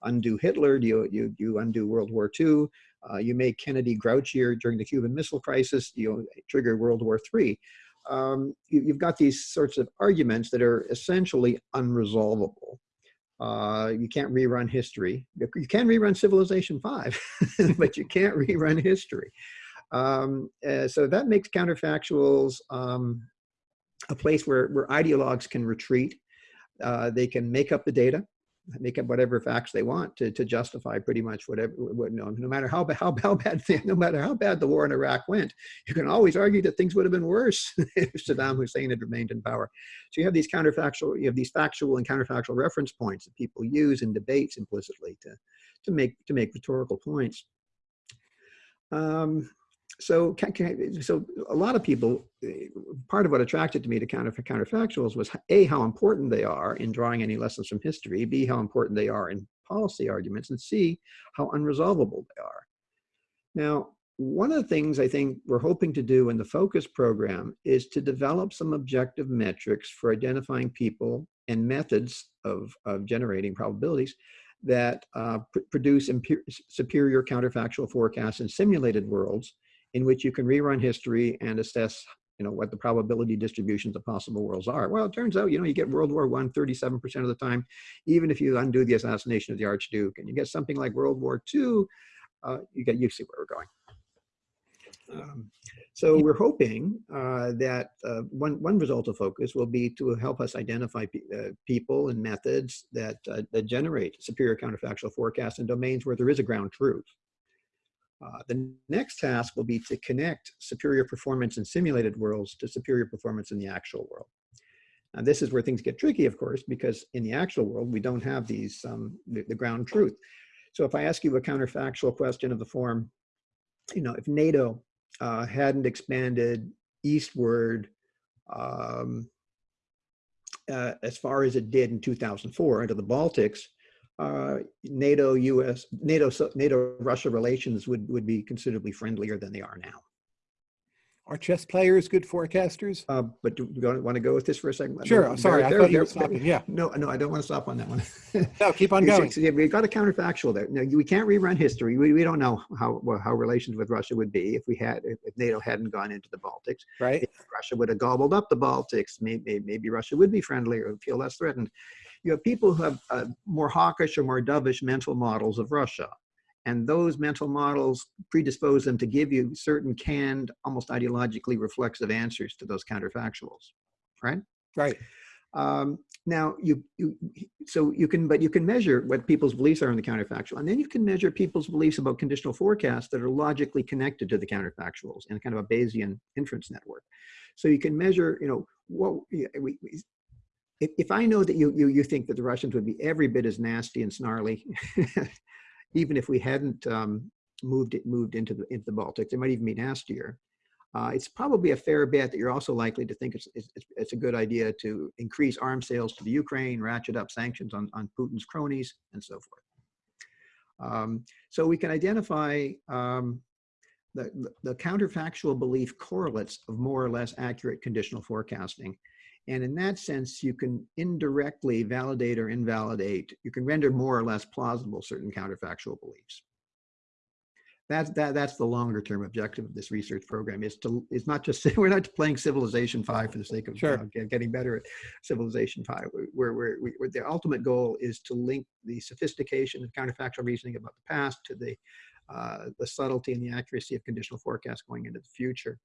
[SPEAKER 2] Undo Hitler? Do you you you undo World War Two? Uh, you make Kennedy grouchier during the Cuban Missile Crisis. You trigger World War Three. Um, you, you've got these sorts of arguments that are essentially unresolvable. Uh, you can't rerun history. You can rerun Civilization 5, *laughs* but you can't rerun history. Um, uh, so that makes counterfactuals um, a place where, where ideologues can retreat. Uh, they can make up the data make up whatever facts they want to, to justify pretty much whatever, what, no, no matter how, how, how bad, *laughs* no matter how bad the war in Iraq went, you can always argue that things would have been worse *laughs* if Saddam Hussein had remained in power. So you have these counterfactual, you have these factual and counterfactual reference points that people use in debates implicitly to, to make, to make rhetorical points. Um, so, so a lot of people, eh, part of what attracted to me to counter, counterfactuals was A, how important they are in drawing any lessons from history, B, how important they are in policy arguments, and C, how unresolvable they are. Now, one of the things I think we're hoping to do in the FOCUS program is to develop some objective metrics for identifying people and methods of, of generating probabilities that uh, pr produce superior counterfactual forecasts in simulated worlds in which you can rerun history and assess you know, what the probability distributions of possible worlds are. Well, it turns out, you know, you get World War One 37% of the time, even if you undo the assassination of the Archduke, and you get something like World War Two, uh, you get, you see where we're going. Um, so we're hoping uh, that uh, one, one result of focus will be to help us identify pe uh, people and methods that, uh, that generate superior counterfactual forecasts in domains where there is a ground truth. Uh, the next task will be to connect superior performance in simulated worlds to superior performance in the actual world. Now this is where things get tricky, of course, because in the actual world, we don't have these, um, the, the, ground truth. So if I ask you a counterfactual question of the form, you know, if NATO uh, hadn't expanded eastward um, uh, as far as it did in 2004 into the Baltics, uh, NATO US NATO NATO Russia relations would would be considerably friendlier than they are now.
[SPEAKER 1] Are chess players good forecasters?
[SPEAKER 2] Uh, but do you want to go with this for a second?
[SPEAKER 1] Sure.
[SPEAKER 2] They're-
[SPEAKER 1] Sorry, I thought you were stopping. *laughs* Yeah.
[SPEAKER 2] No, no, I don't want to stop on that one. *laughs*
[SPEAKER 1] No, keep on *laughs* going.
[SPEAKER 2] We've got a counterfactual there. Now, we can't rerun history. We, we don't know how, how relations with Russia would be if we had, if NATO hadn't gone into the Baltics.
[SPEAKER 1] Right.
[SPEAKER 2] If Russia would have gobbled up the Baltics, maybe, maybe Russia would be friendlier feel less threatened. You have people who have uh, more hawkish or more dovish mental models of Russia. And those mental models predispose them to give you certain canned, almost ideologically reflexive answers to those counterfactuals, right?
[SPEAKER 1] Right.
[SPEAKER 2] Um, now you, you, so you can, but you can measure what people's beliefs are in the counterfactual, and then you can measure people's beliefs about conditional forecasts that are logically connected to the counterfactuals in kind of a Bayesian inference network. So you can measure, you know, what we, we if, if I know that you, you, you think that the Russians would be every bit as nasty and snarly, *laughs* even if we hadn't um, moved it, moved into the, into the Baltic, they might even be nastier. Uh, it's probably a fair bet that you're also likely to think it's, it's, it's a good idea to increase arms sales to the Ukraine, ratchet up sanctions on, on Putin's cronies, and so forth. Um, so we can identify um, the, the, the counterfactual belief correlates of more or less accurate conditional forecasting. And in that sense, you can indirectly validate or invalidate, you can render more or less plausible certain counterfactual beliefs. That's that that's the longer term objective of this research program is to is not just *laughs* we're not playing civilization five for the sake of
[SPEAKER 1] Sure.
[SPEAKER 2] uh, get- getting better at civilization five. Where where we, where the ultimate goal is to link the sophistication of counterfactual reasoning about the past to the uh, the subtlety and the accuracy of conditional forecasts going into the future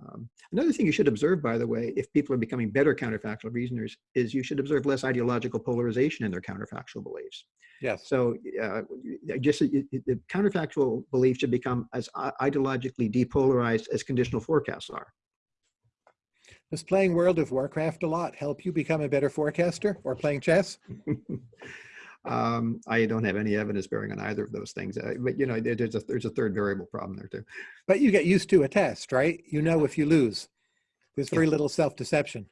[SPEAKER 2] um, another thing you should observe, by the way, if people are becoming better counterfactual reasoners, is you should observe less ideological polarization in their counterfactual beliefs.
[SPEAKER 1] Yes.
[SPEAKER 2] So uh, just it- it- the counterfactual belief should become as ideologically depolarized as conditional forecasts are.
[SPEAKER 1] Does playing World of Warcraft a lot help you become a better forecaster or playing chess? *laughs*
[SPEAKER 2] um, I don't have any evidence bearing on either of those things, uh, but you know, there- there's a there's a third variable problem there too.
[SPEAKER 1] But you get used to a test, right? You know if you lose. There's very
[SPEAKER 2] Yeah.
[SPEAKER 1] little self-deception.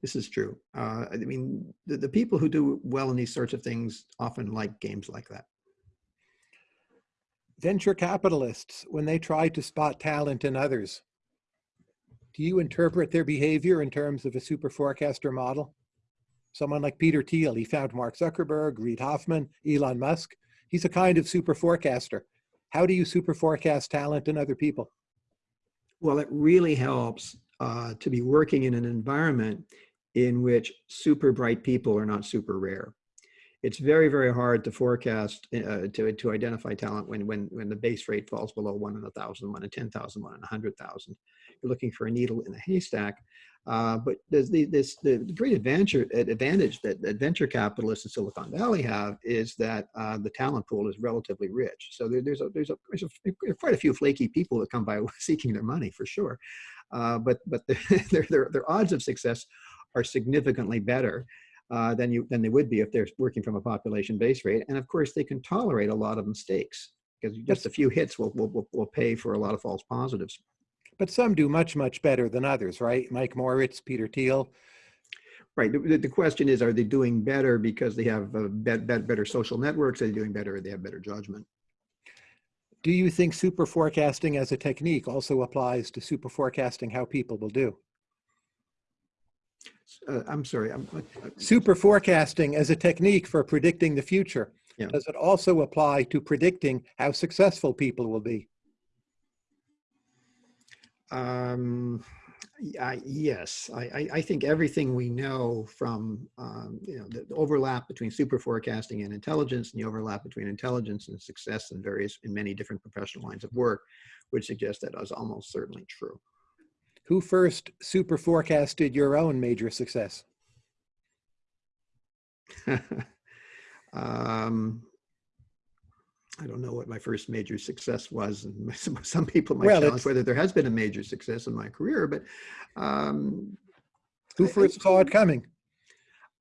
[SPEAKER 2] This is true. Uh, I mean, the, the people who do well in these sorts of things often like games like that.
[SPEAKER 1] Venture capitalists, when they try to spot talent in others, do you interpret their behavior in terms of a super forecaster model? Someone like Peter Thiel, he found Mark Zuckerberg, Reid Hoffman, Elon Musk. He's a kind of super forecaster. How do you super forecast talent in other people?
[SPEAKER 2] Well, it really helps uh, to be working in an environment in which super bright people are not super rare. It's very, very hard to forecast, uh, to, to identify talent when, when, when the base rate falls below one in a thousand, one in 10,000, one in a 100,000. You're looking for a needle in a haystack. Uh, but there's the, this, the great advantage, advantage that, that venture capitalists in Silicon Valley have is that uh, the talent pool is relatively rich. So there, there's, a, there's, a, there's a, quite a few flaky people that come by *laughs* seeking their money for sure. Uh, but but *laughs* their, their, their odds of success are significantly better uh, than you than they would be if they're working from a population base rate. And of course, they can tolerate a lot of mistakes because just a few hits will, will, will, will pay for a lot of false positives.
[SPEAKER 1] But some do much, much better than others, right? Mike Moritz, Peter Thiel.
[SPEAKER 2] Right. The, the question is, are they doing better because they have uh, bet, bet, better social networks? Are they doing better? Or they have better judgment?
[SPEAKER 1] Do you think super forecasting as a technique also applies to super forecasting how people will do?
[SPEAKER 2] Uh, I'm sorry. I'm, uh,
[SPEAKER 1] Super forecasting as a technique for predicting the future.
[SPEAKER 2] Yeah.
[SPEAKER 1] Does it also apply to predicting how successful people will be?
[SPEAKER 2] Um, I, yes, I, I, think everything we know from um, you know the, the overlap between super forecasting and intelligence, and the overlap between intelligence and success in various in many different professional lines of work, would suggest that is almost certainly true.
[SPEAKER 1] Who first super forecasted your own major success? *laughs*
[SPEAKER 2] um, I don't know what my first major success was, and *laughs* some, some people might
[SPEAKER 1] Well,
[SPEAKER 2] challenge whether there has been a major success in my career, but um,
[SPEAKER 1] Who
[SPEAKER 2] I- I-
[SPEAKER 1] first saw it coming?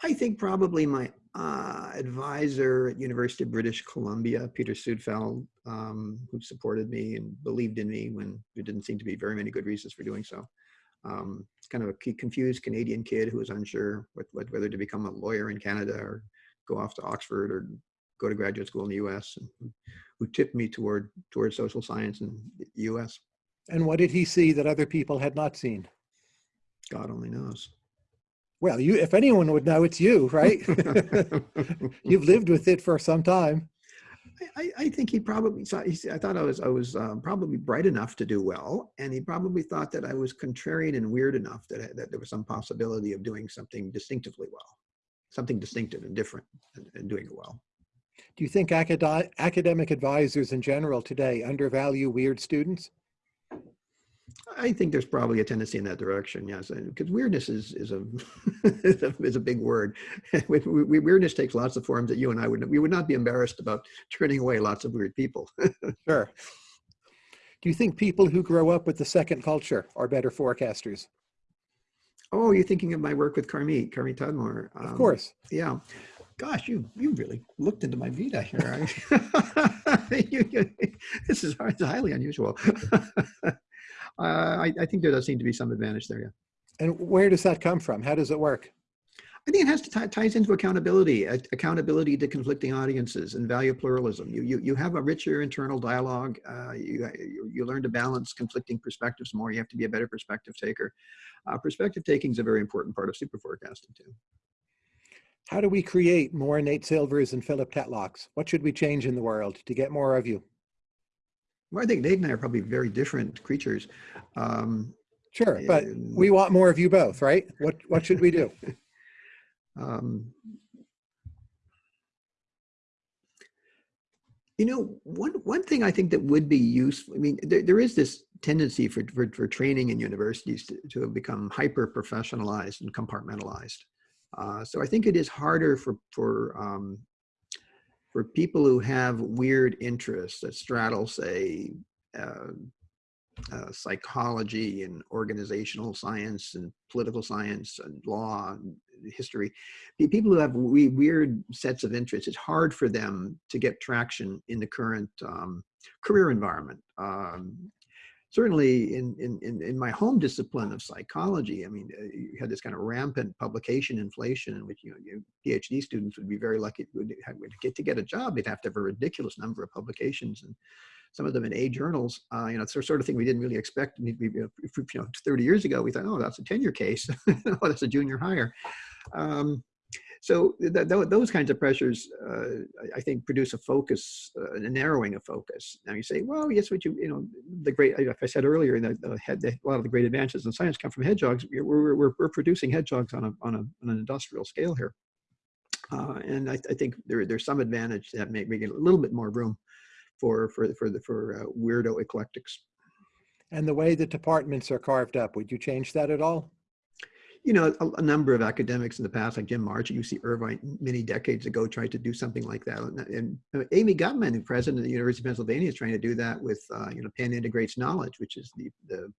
[SPEAKER 2] I think probably my uh, advisor at University of British Columbia, Peter Suedfeld, um, who supported me and believed in me when there didn't seem to be very many good reasons for doing so. Um, kind of a confused Canadian kid who was unsure what, what, whether to become a lawyer in Canada or go off to Oxford or go to graduate school in the U.S. and who- tipped me toward toward social science in the U.S.
[SPEAKER 1] And what did he see that other people had not seen?
[SPEAKER 2] God only knows.
[SPEAKER 1] Well, you, if anyone would know, it's you, right? *laughs* You've lived with it for some time.
[SPEAKER 2] I, I think he probably thought, he, I thought I was, I was um, probably bright enough to do well. And he probably thought that I was contrarian and weird enough that, that there was some possibility of doing something distinctively well, something distinctive and different and, and doing it well.
[SPEAKER 1] Do you think acad academic advisors in general today undervalue weird students?
[SPEAKER 2] I think there's probably a tendency in that direction, yes, because weirdness is *laughs* is a, is a big word. *laughs* we, we, weirdness takes lots of forms that you and I would we would not be embarrassed about turning away lots of weird people. *laughs*
[SPEAKER 1] sure. Do you think people who grow up with the second culture are better forecasters?
[SPEAKER 2] Oh, you're thinking of my work with Carmit, Carmit Tadmor.
[SPEAKER 1] Um, of course.
[SPEAKER 2] Yeah. Gosh, you you really looked into my Vita here. *laughs* *laughs* you, you, this is highly unusual. *laughs* uh, I, I, think there does seem to be some advantage there. Yeah.
[SPEAKER 1] And where does that come from? How does it work?
[SPEAKER 2] I think it has to ties into accountability, accountability to conflicting audiences and value pluralism. You, you, you have a richer internal dialogue. Uh, you, you learn to balance conflicting perspectives more. You have to be a better perspective taker. Uh, perspective taking is a very important part of super forecasting too.
[SPEAKER 1] How do we create more Nate Silvers and Philip Tetlocks? What should we change in the world to get more of you?
[SPEAKER 2] Well, I think Nate and I are probably very different creatures. Um,
[SPEAKER 1] sure, but we want more of you both, right? What what should we do? *laughs* um,
[SPEAKER 2] you know, one one thing I think that would be useful. I mean, there, there is this tendency for, for, for training in universities to, to become hyper professionalized and compartmentalized. Uh, so I think it is harder for for um, for people who have weird interests that straddle, say, uh, uh, psychology and organizational science and political science and law and history, people who have we weird sets of interests, it's hard for them to get traction in the current um, career environment. Um, certainly in, in, in, my home discipline of psychology, I mean, uh, you had this kind of rampant publication inflation in which, you know, PhD students would be very lucky to get to get a job. They'd have to have a ridiculous number of publications and some of them in A journals. Uh, you know, it's the sort of thing we didn't really expect. You know, 30 years ago, we thought, oh, that's a tenure case. *laughs* oh, that's a junior hire. Um, so th th those kinds of pressures, uh, I think, produce a focus, uh, a narrowing of focus. Now you say, well, yes, what you, you know, the great, like I said earlier, the, the, the, a lot of the great advances in science come from hedgehogs. We're, we're, we're producing hedgehogs on, a, on, a, on an industrial scale here. Uh, and I, I, think there, there's some advantage that that making a little bit more room for, for, for, the, for uh, weirdo eclectics.
[SPEAKER 1] And the way the departments are carved up, would you change that at all?
[SPEAKER 2] You know, a, a, number of academics in the past, like Jim March at UC Irvine, many decades ago, tried to do something like that. And, and Amy Gutmann, the president of the University of Pennsylvania, is trying to do that with, uh, you know, Penn Integrates Knowledge, which is the the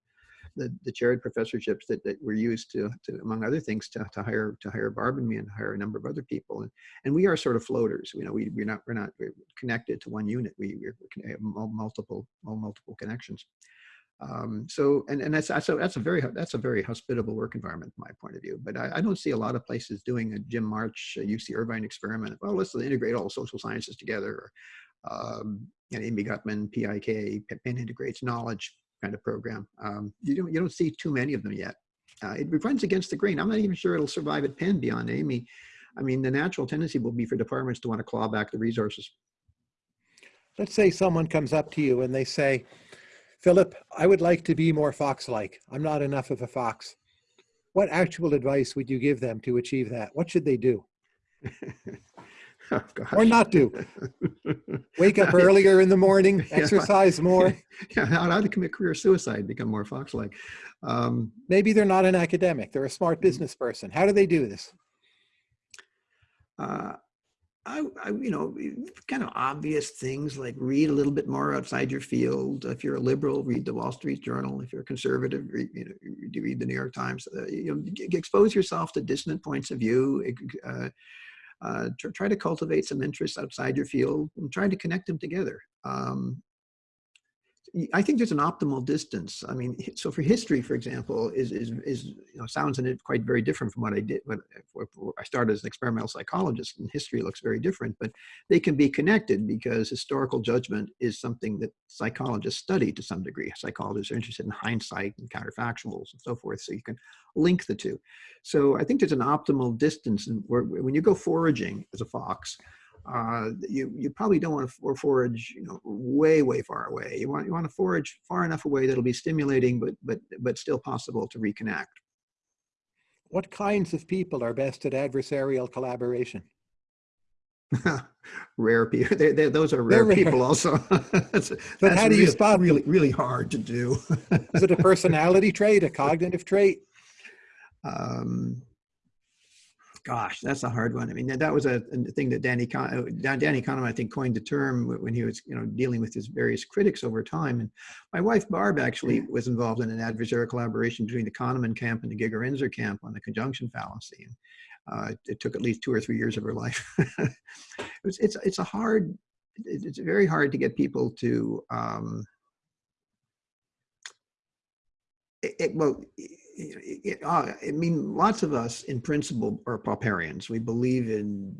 [SPEAKER 2] the, the chaired professorships that, that were used to, to, among other things, to, to hire to hire Barb and me and hire a number of other people. And and we are sort of floaters. You know, we we're not we're not we're connected to one unit. We we have multiple multiple connections. Um, so, and, and that's, so that's a very, that's a very hospitable work environment from my point of view, but I, I don't see a lot of places doing a Jim March, a UC Irvine experiment. Well, let's integrate all social sciences together. Or, um, and Amy Gutmann, PIK, Penn Integrates Knowledge kind of program. Um, you don't, you don't see too many of them yet. Uh, it runs against the grain. I'm not even sure it'll survive at Penn beyond Amy. I mean, the natural tendency will be for departments to want to claw back the resources.
[SPEAKER 1] Let's say someone comes up to you and they say, Philip, I would like to be more fox-like. I'm not enough of a fox. What actual advice would you give them to achieve that? What should they do? *laughs* oh, or not do? *laughs* Wake up earlier in the morning, *laughs* exercise more.
[SPEAKER 2] Yeah, how to commit career suicide, become more fox-like. Um,
[SPEAKER 1] Maybe they're not an academic. They're a smart business person. How do they do this?
[SPEAKER 2] Uh, I, I, you know, kind of obvious things like read a little bit more outside your field. If you're a liberal, read the Wall Street Journal. If you're a conservative, read, you know, you read the New York Times. Uh, you know, expose yourself to dissonant points of view. Uh, uh, try to cultivate some interests outside your field and try to connect them together. Um, I think there's an optimal distance. I mean, so for history, for example, is is is you know sounds in it quite very different from what I did when I started as an experimental psychologist. And history looks very different, but they can be connected because historical judgment is something that psychologists study to some degree. Psychologists are interested in hindsight and counterfactuals and so forth, so you can link the two. So I think there's an optimal distance, and when you go foraging as a fox uh, you you probably don't want to forage you know way way far away. You want you want to forage far enough away that'll be stimulating, but but but still possible to reconnect.
[SPEAKER 1] What kinds of people are best at adversarial collaboration? *laughs*
[SPEAKER 2] rare people. They, they, those are rare,
[SPEAKER 1] rare.
[SPEAKER 2] people also. *laughs* that's,
[SPEAKER 1] But
[SPEAKER 2] that's
[SPEAKER 1] how do you
[SPEAKER 2] really,
[SPEAKER 1] spot
[SPEAKER 2] really really hard to do.
[SPEAKER 1] Is it a *laughs* personality trait, a cognitive trait?
[SPEAKER 2] um, gosh, that's a hard one. I mean, that, that was a, a thing that Danny Kahn- uh, Danny Kahneman, I think, coined the term when he was, you know, dealing with his various critics over time. And my wife Barb actually was involved in an adversarial collaboration between the Kahneman camp and the Gigerenzer camp on the conjunction fallacy. And uh, it, it took at least two or three years of her life. *laughs* it was, it's it's a hard, it's very hard to get people to. Um, it, it- well, it, uh, I mean, lots of us in principle are Popperians. We believe in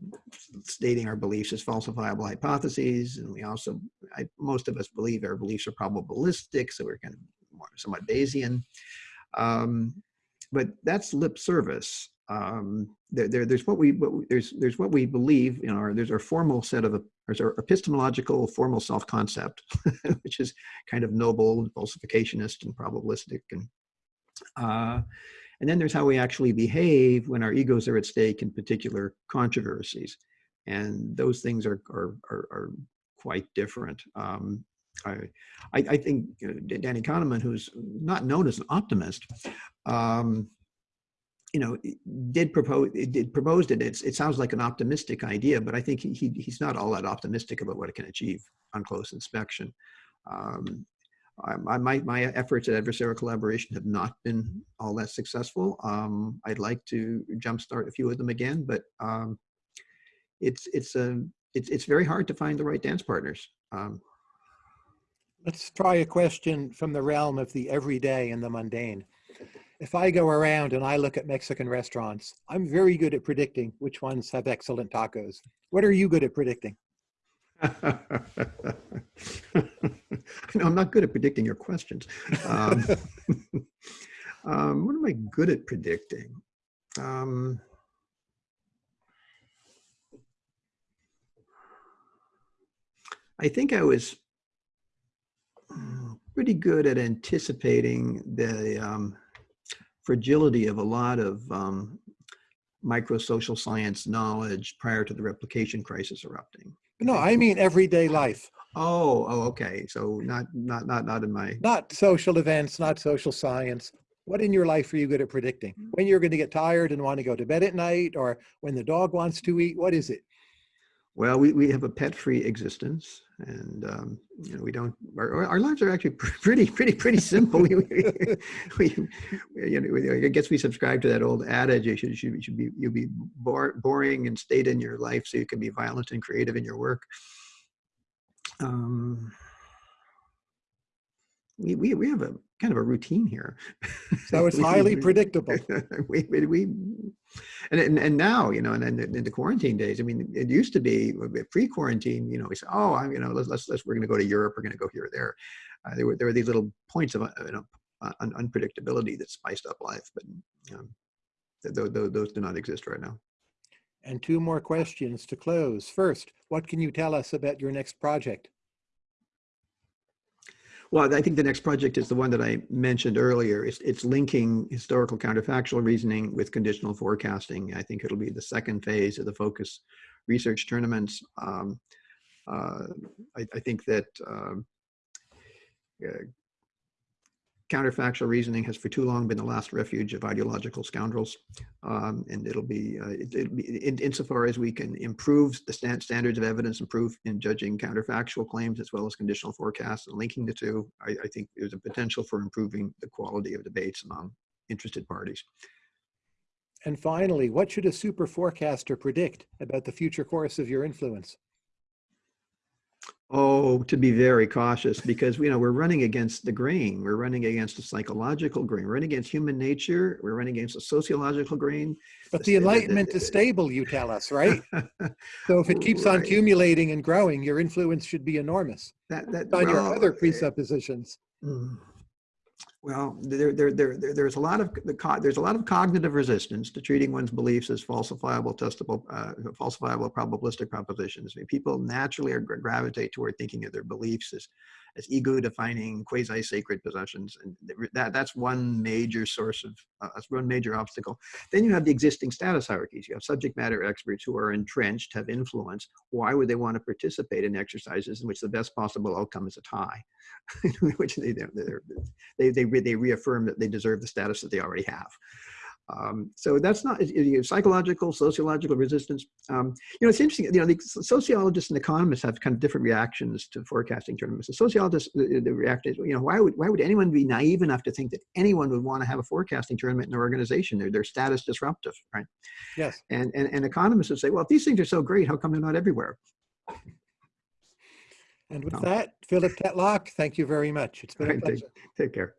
[SPEAKER 2] stating our beliefs as falsifiable hypotheses. And we also, I, most of us believe our beliefs are probabilistic. So we're kind of more, somewhat Bayesian. Um, but that's lip service. Um, there, there, there's what we, what we, there's, there's what we believe, you know, or there's our formal set of, there's our epistemological formal self-concept, *laughs* which is kind of noble, falsificationist and probabilistic and uh, and then there's how we actually behave when our egos are at stake in particular controversies. And those things are, are, are, are quite different. Um, I, I, think uh, Danny Kahneman, who's not known as an optimist, um, you know, did propose, it did proposed it. It's, it sounds like an optimistic idea, but I think he, he, he's not all that optimistic about what it can achieve on close inspection. Um, I, my, my efforts at adversarial collaboration have not been all that successful. Um, I'd like to jumpstart a few of them again, but um, it's it's a it's it's very hard to find the right dance partners. Um,
[SPEAKER 1] Let's try a question from the realm of the everyday and the mundane. If I go around and I look at Mexican restaurants, I'm very good at predicting which ones have excellent tacos. What are you good at predicting?
[SPEAKER 2] No, I'm not good at predicting your questions. Um, *laughs* um, what am I good at predicting? Um, I think I was mm, pretty good at anticipating the um, fragility of a lot of um, microsocial science knowledge prior to the replication crisis erupting.
[SPEAKER 1] No, I mean everyday life,
[SPEAKER 2] Oh, oh, okay. So not, not, not, not in my.
[SPEAKER 1] not social events, not social science. What in your life are you good at predicting? When you're going to get tired and want to go to bed at night or when the dog wants to eat? What is it?
[SPEAKER 2] Well, we, we have a pet-free existence, and um, you know we don't. Our, our lives are actually *laughs* pretty, pretty, pretty simple. we, we, *laughs* we, you know, I guess we subscribe to that old adage: you should, should, should be you be bore, boring and staid in your life, so you can be violent and creative in your work. Um, we, we, we have a kind of a routine here.
[SPEAKER 1] So it's *laughs*
[SPEAKER 2] We-
[SPEAKER 1] highly
[SPEAKER 2] we- *laughs*
[SPEAKER 1] predictable.
[SPEAKER 2] we, we, and, and and now you know and then in the quarantine days i mean it used to be pre-quarantine you know we say oh i'm you know let's let's, let's we're going to go to europe we're going to go here or there uh, there were there were these little points of uh, you know un, unpredictability that spiced up life but um, th- th- th- those do not exist right now
[SPEAKER 1] And two more questions to close. First, what can you tell us about your next project?
[SPEAKER 2] Well, I think the next project is the one that I mentioned earlier. It's, it's linking historical counterfactual reasoning with conditional forecasting. I think it'll be the second phase of the focus research tournaments. Um, uh, I, I think that um, uh, counterfactual reasoning has for too long been the last refuge of ideological scoundrels. Um, and it'll be, uh, it, it'll be in, insofar as we can improve the stand, standards of evidence and proof in judging counterfactual claims as well as conditional forecasts and linking the two, I, I think there's a potential for improving the quality of debates among interested parties.
[SPEAKER 1] And finally, what should a super forecaster predict about the future course of your influence?
[SPEAKER 2] Oh, to be very cautious because you know we're running against the grain. We're running against the psychological grain. We're running against human nature. We're running against the sociological grain.
[SPEAKER 1] But the Enlightenment is stable, you tell us, *laughs* right? So if it keeps on
[SPEAKER 2] Right.
[SPEAKER 1] accumulating and growing, your influence should be enormous
[SPEAKER 2] that that
[SPEAKER 1] on your other presuppositions.
[SPEAKER 2] Mm. Well, there, there, there, there, there's a lot of the there's a lot of cognitive resistance to treating one's beliefs as falsifiable, testable, uh, falsifiable, probabilistic propositions. I mean, people naturally are, gravitate toward thinking of their beliefs as as ego-defining, quasi-sacred possessions, and that that's one major source of uh, that's one major obstacle. Then you have the existing status hierarchies. You have subject matter experts who are entrenched, have influence. Why would they want to participate in exercises in which the best possible outcome is a tie? *laughs* which they, they, they, they reaffirm that they deserve the status that they already have. Um, so that's not it- it- psychological, sociological resistance. Um, you know, it's interesting. You know, the sociologists and economists have kind of different reactions to forecasting tournaments. The sociologists, the, the react is, you know, why would why would anyone be naive enough to think that anyone would want to have a forecasting tournament in their organization? They're, they're status disruptive, right?
[SPEAKER 1] Yes.
[SPEAKER 2] And, and and economists would say, well, if these things are so great, how come they're not everywhere?
[SPEAKER 1] And with
[SPEAKER 2] Oh.
[SPEAKER 1] that, Philip Tetlock, thank you very much. It's been a pleasure.
[SPEAKER 2] take, take care.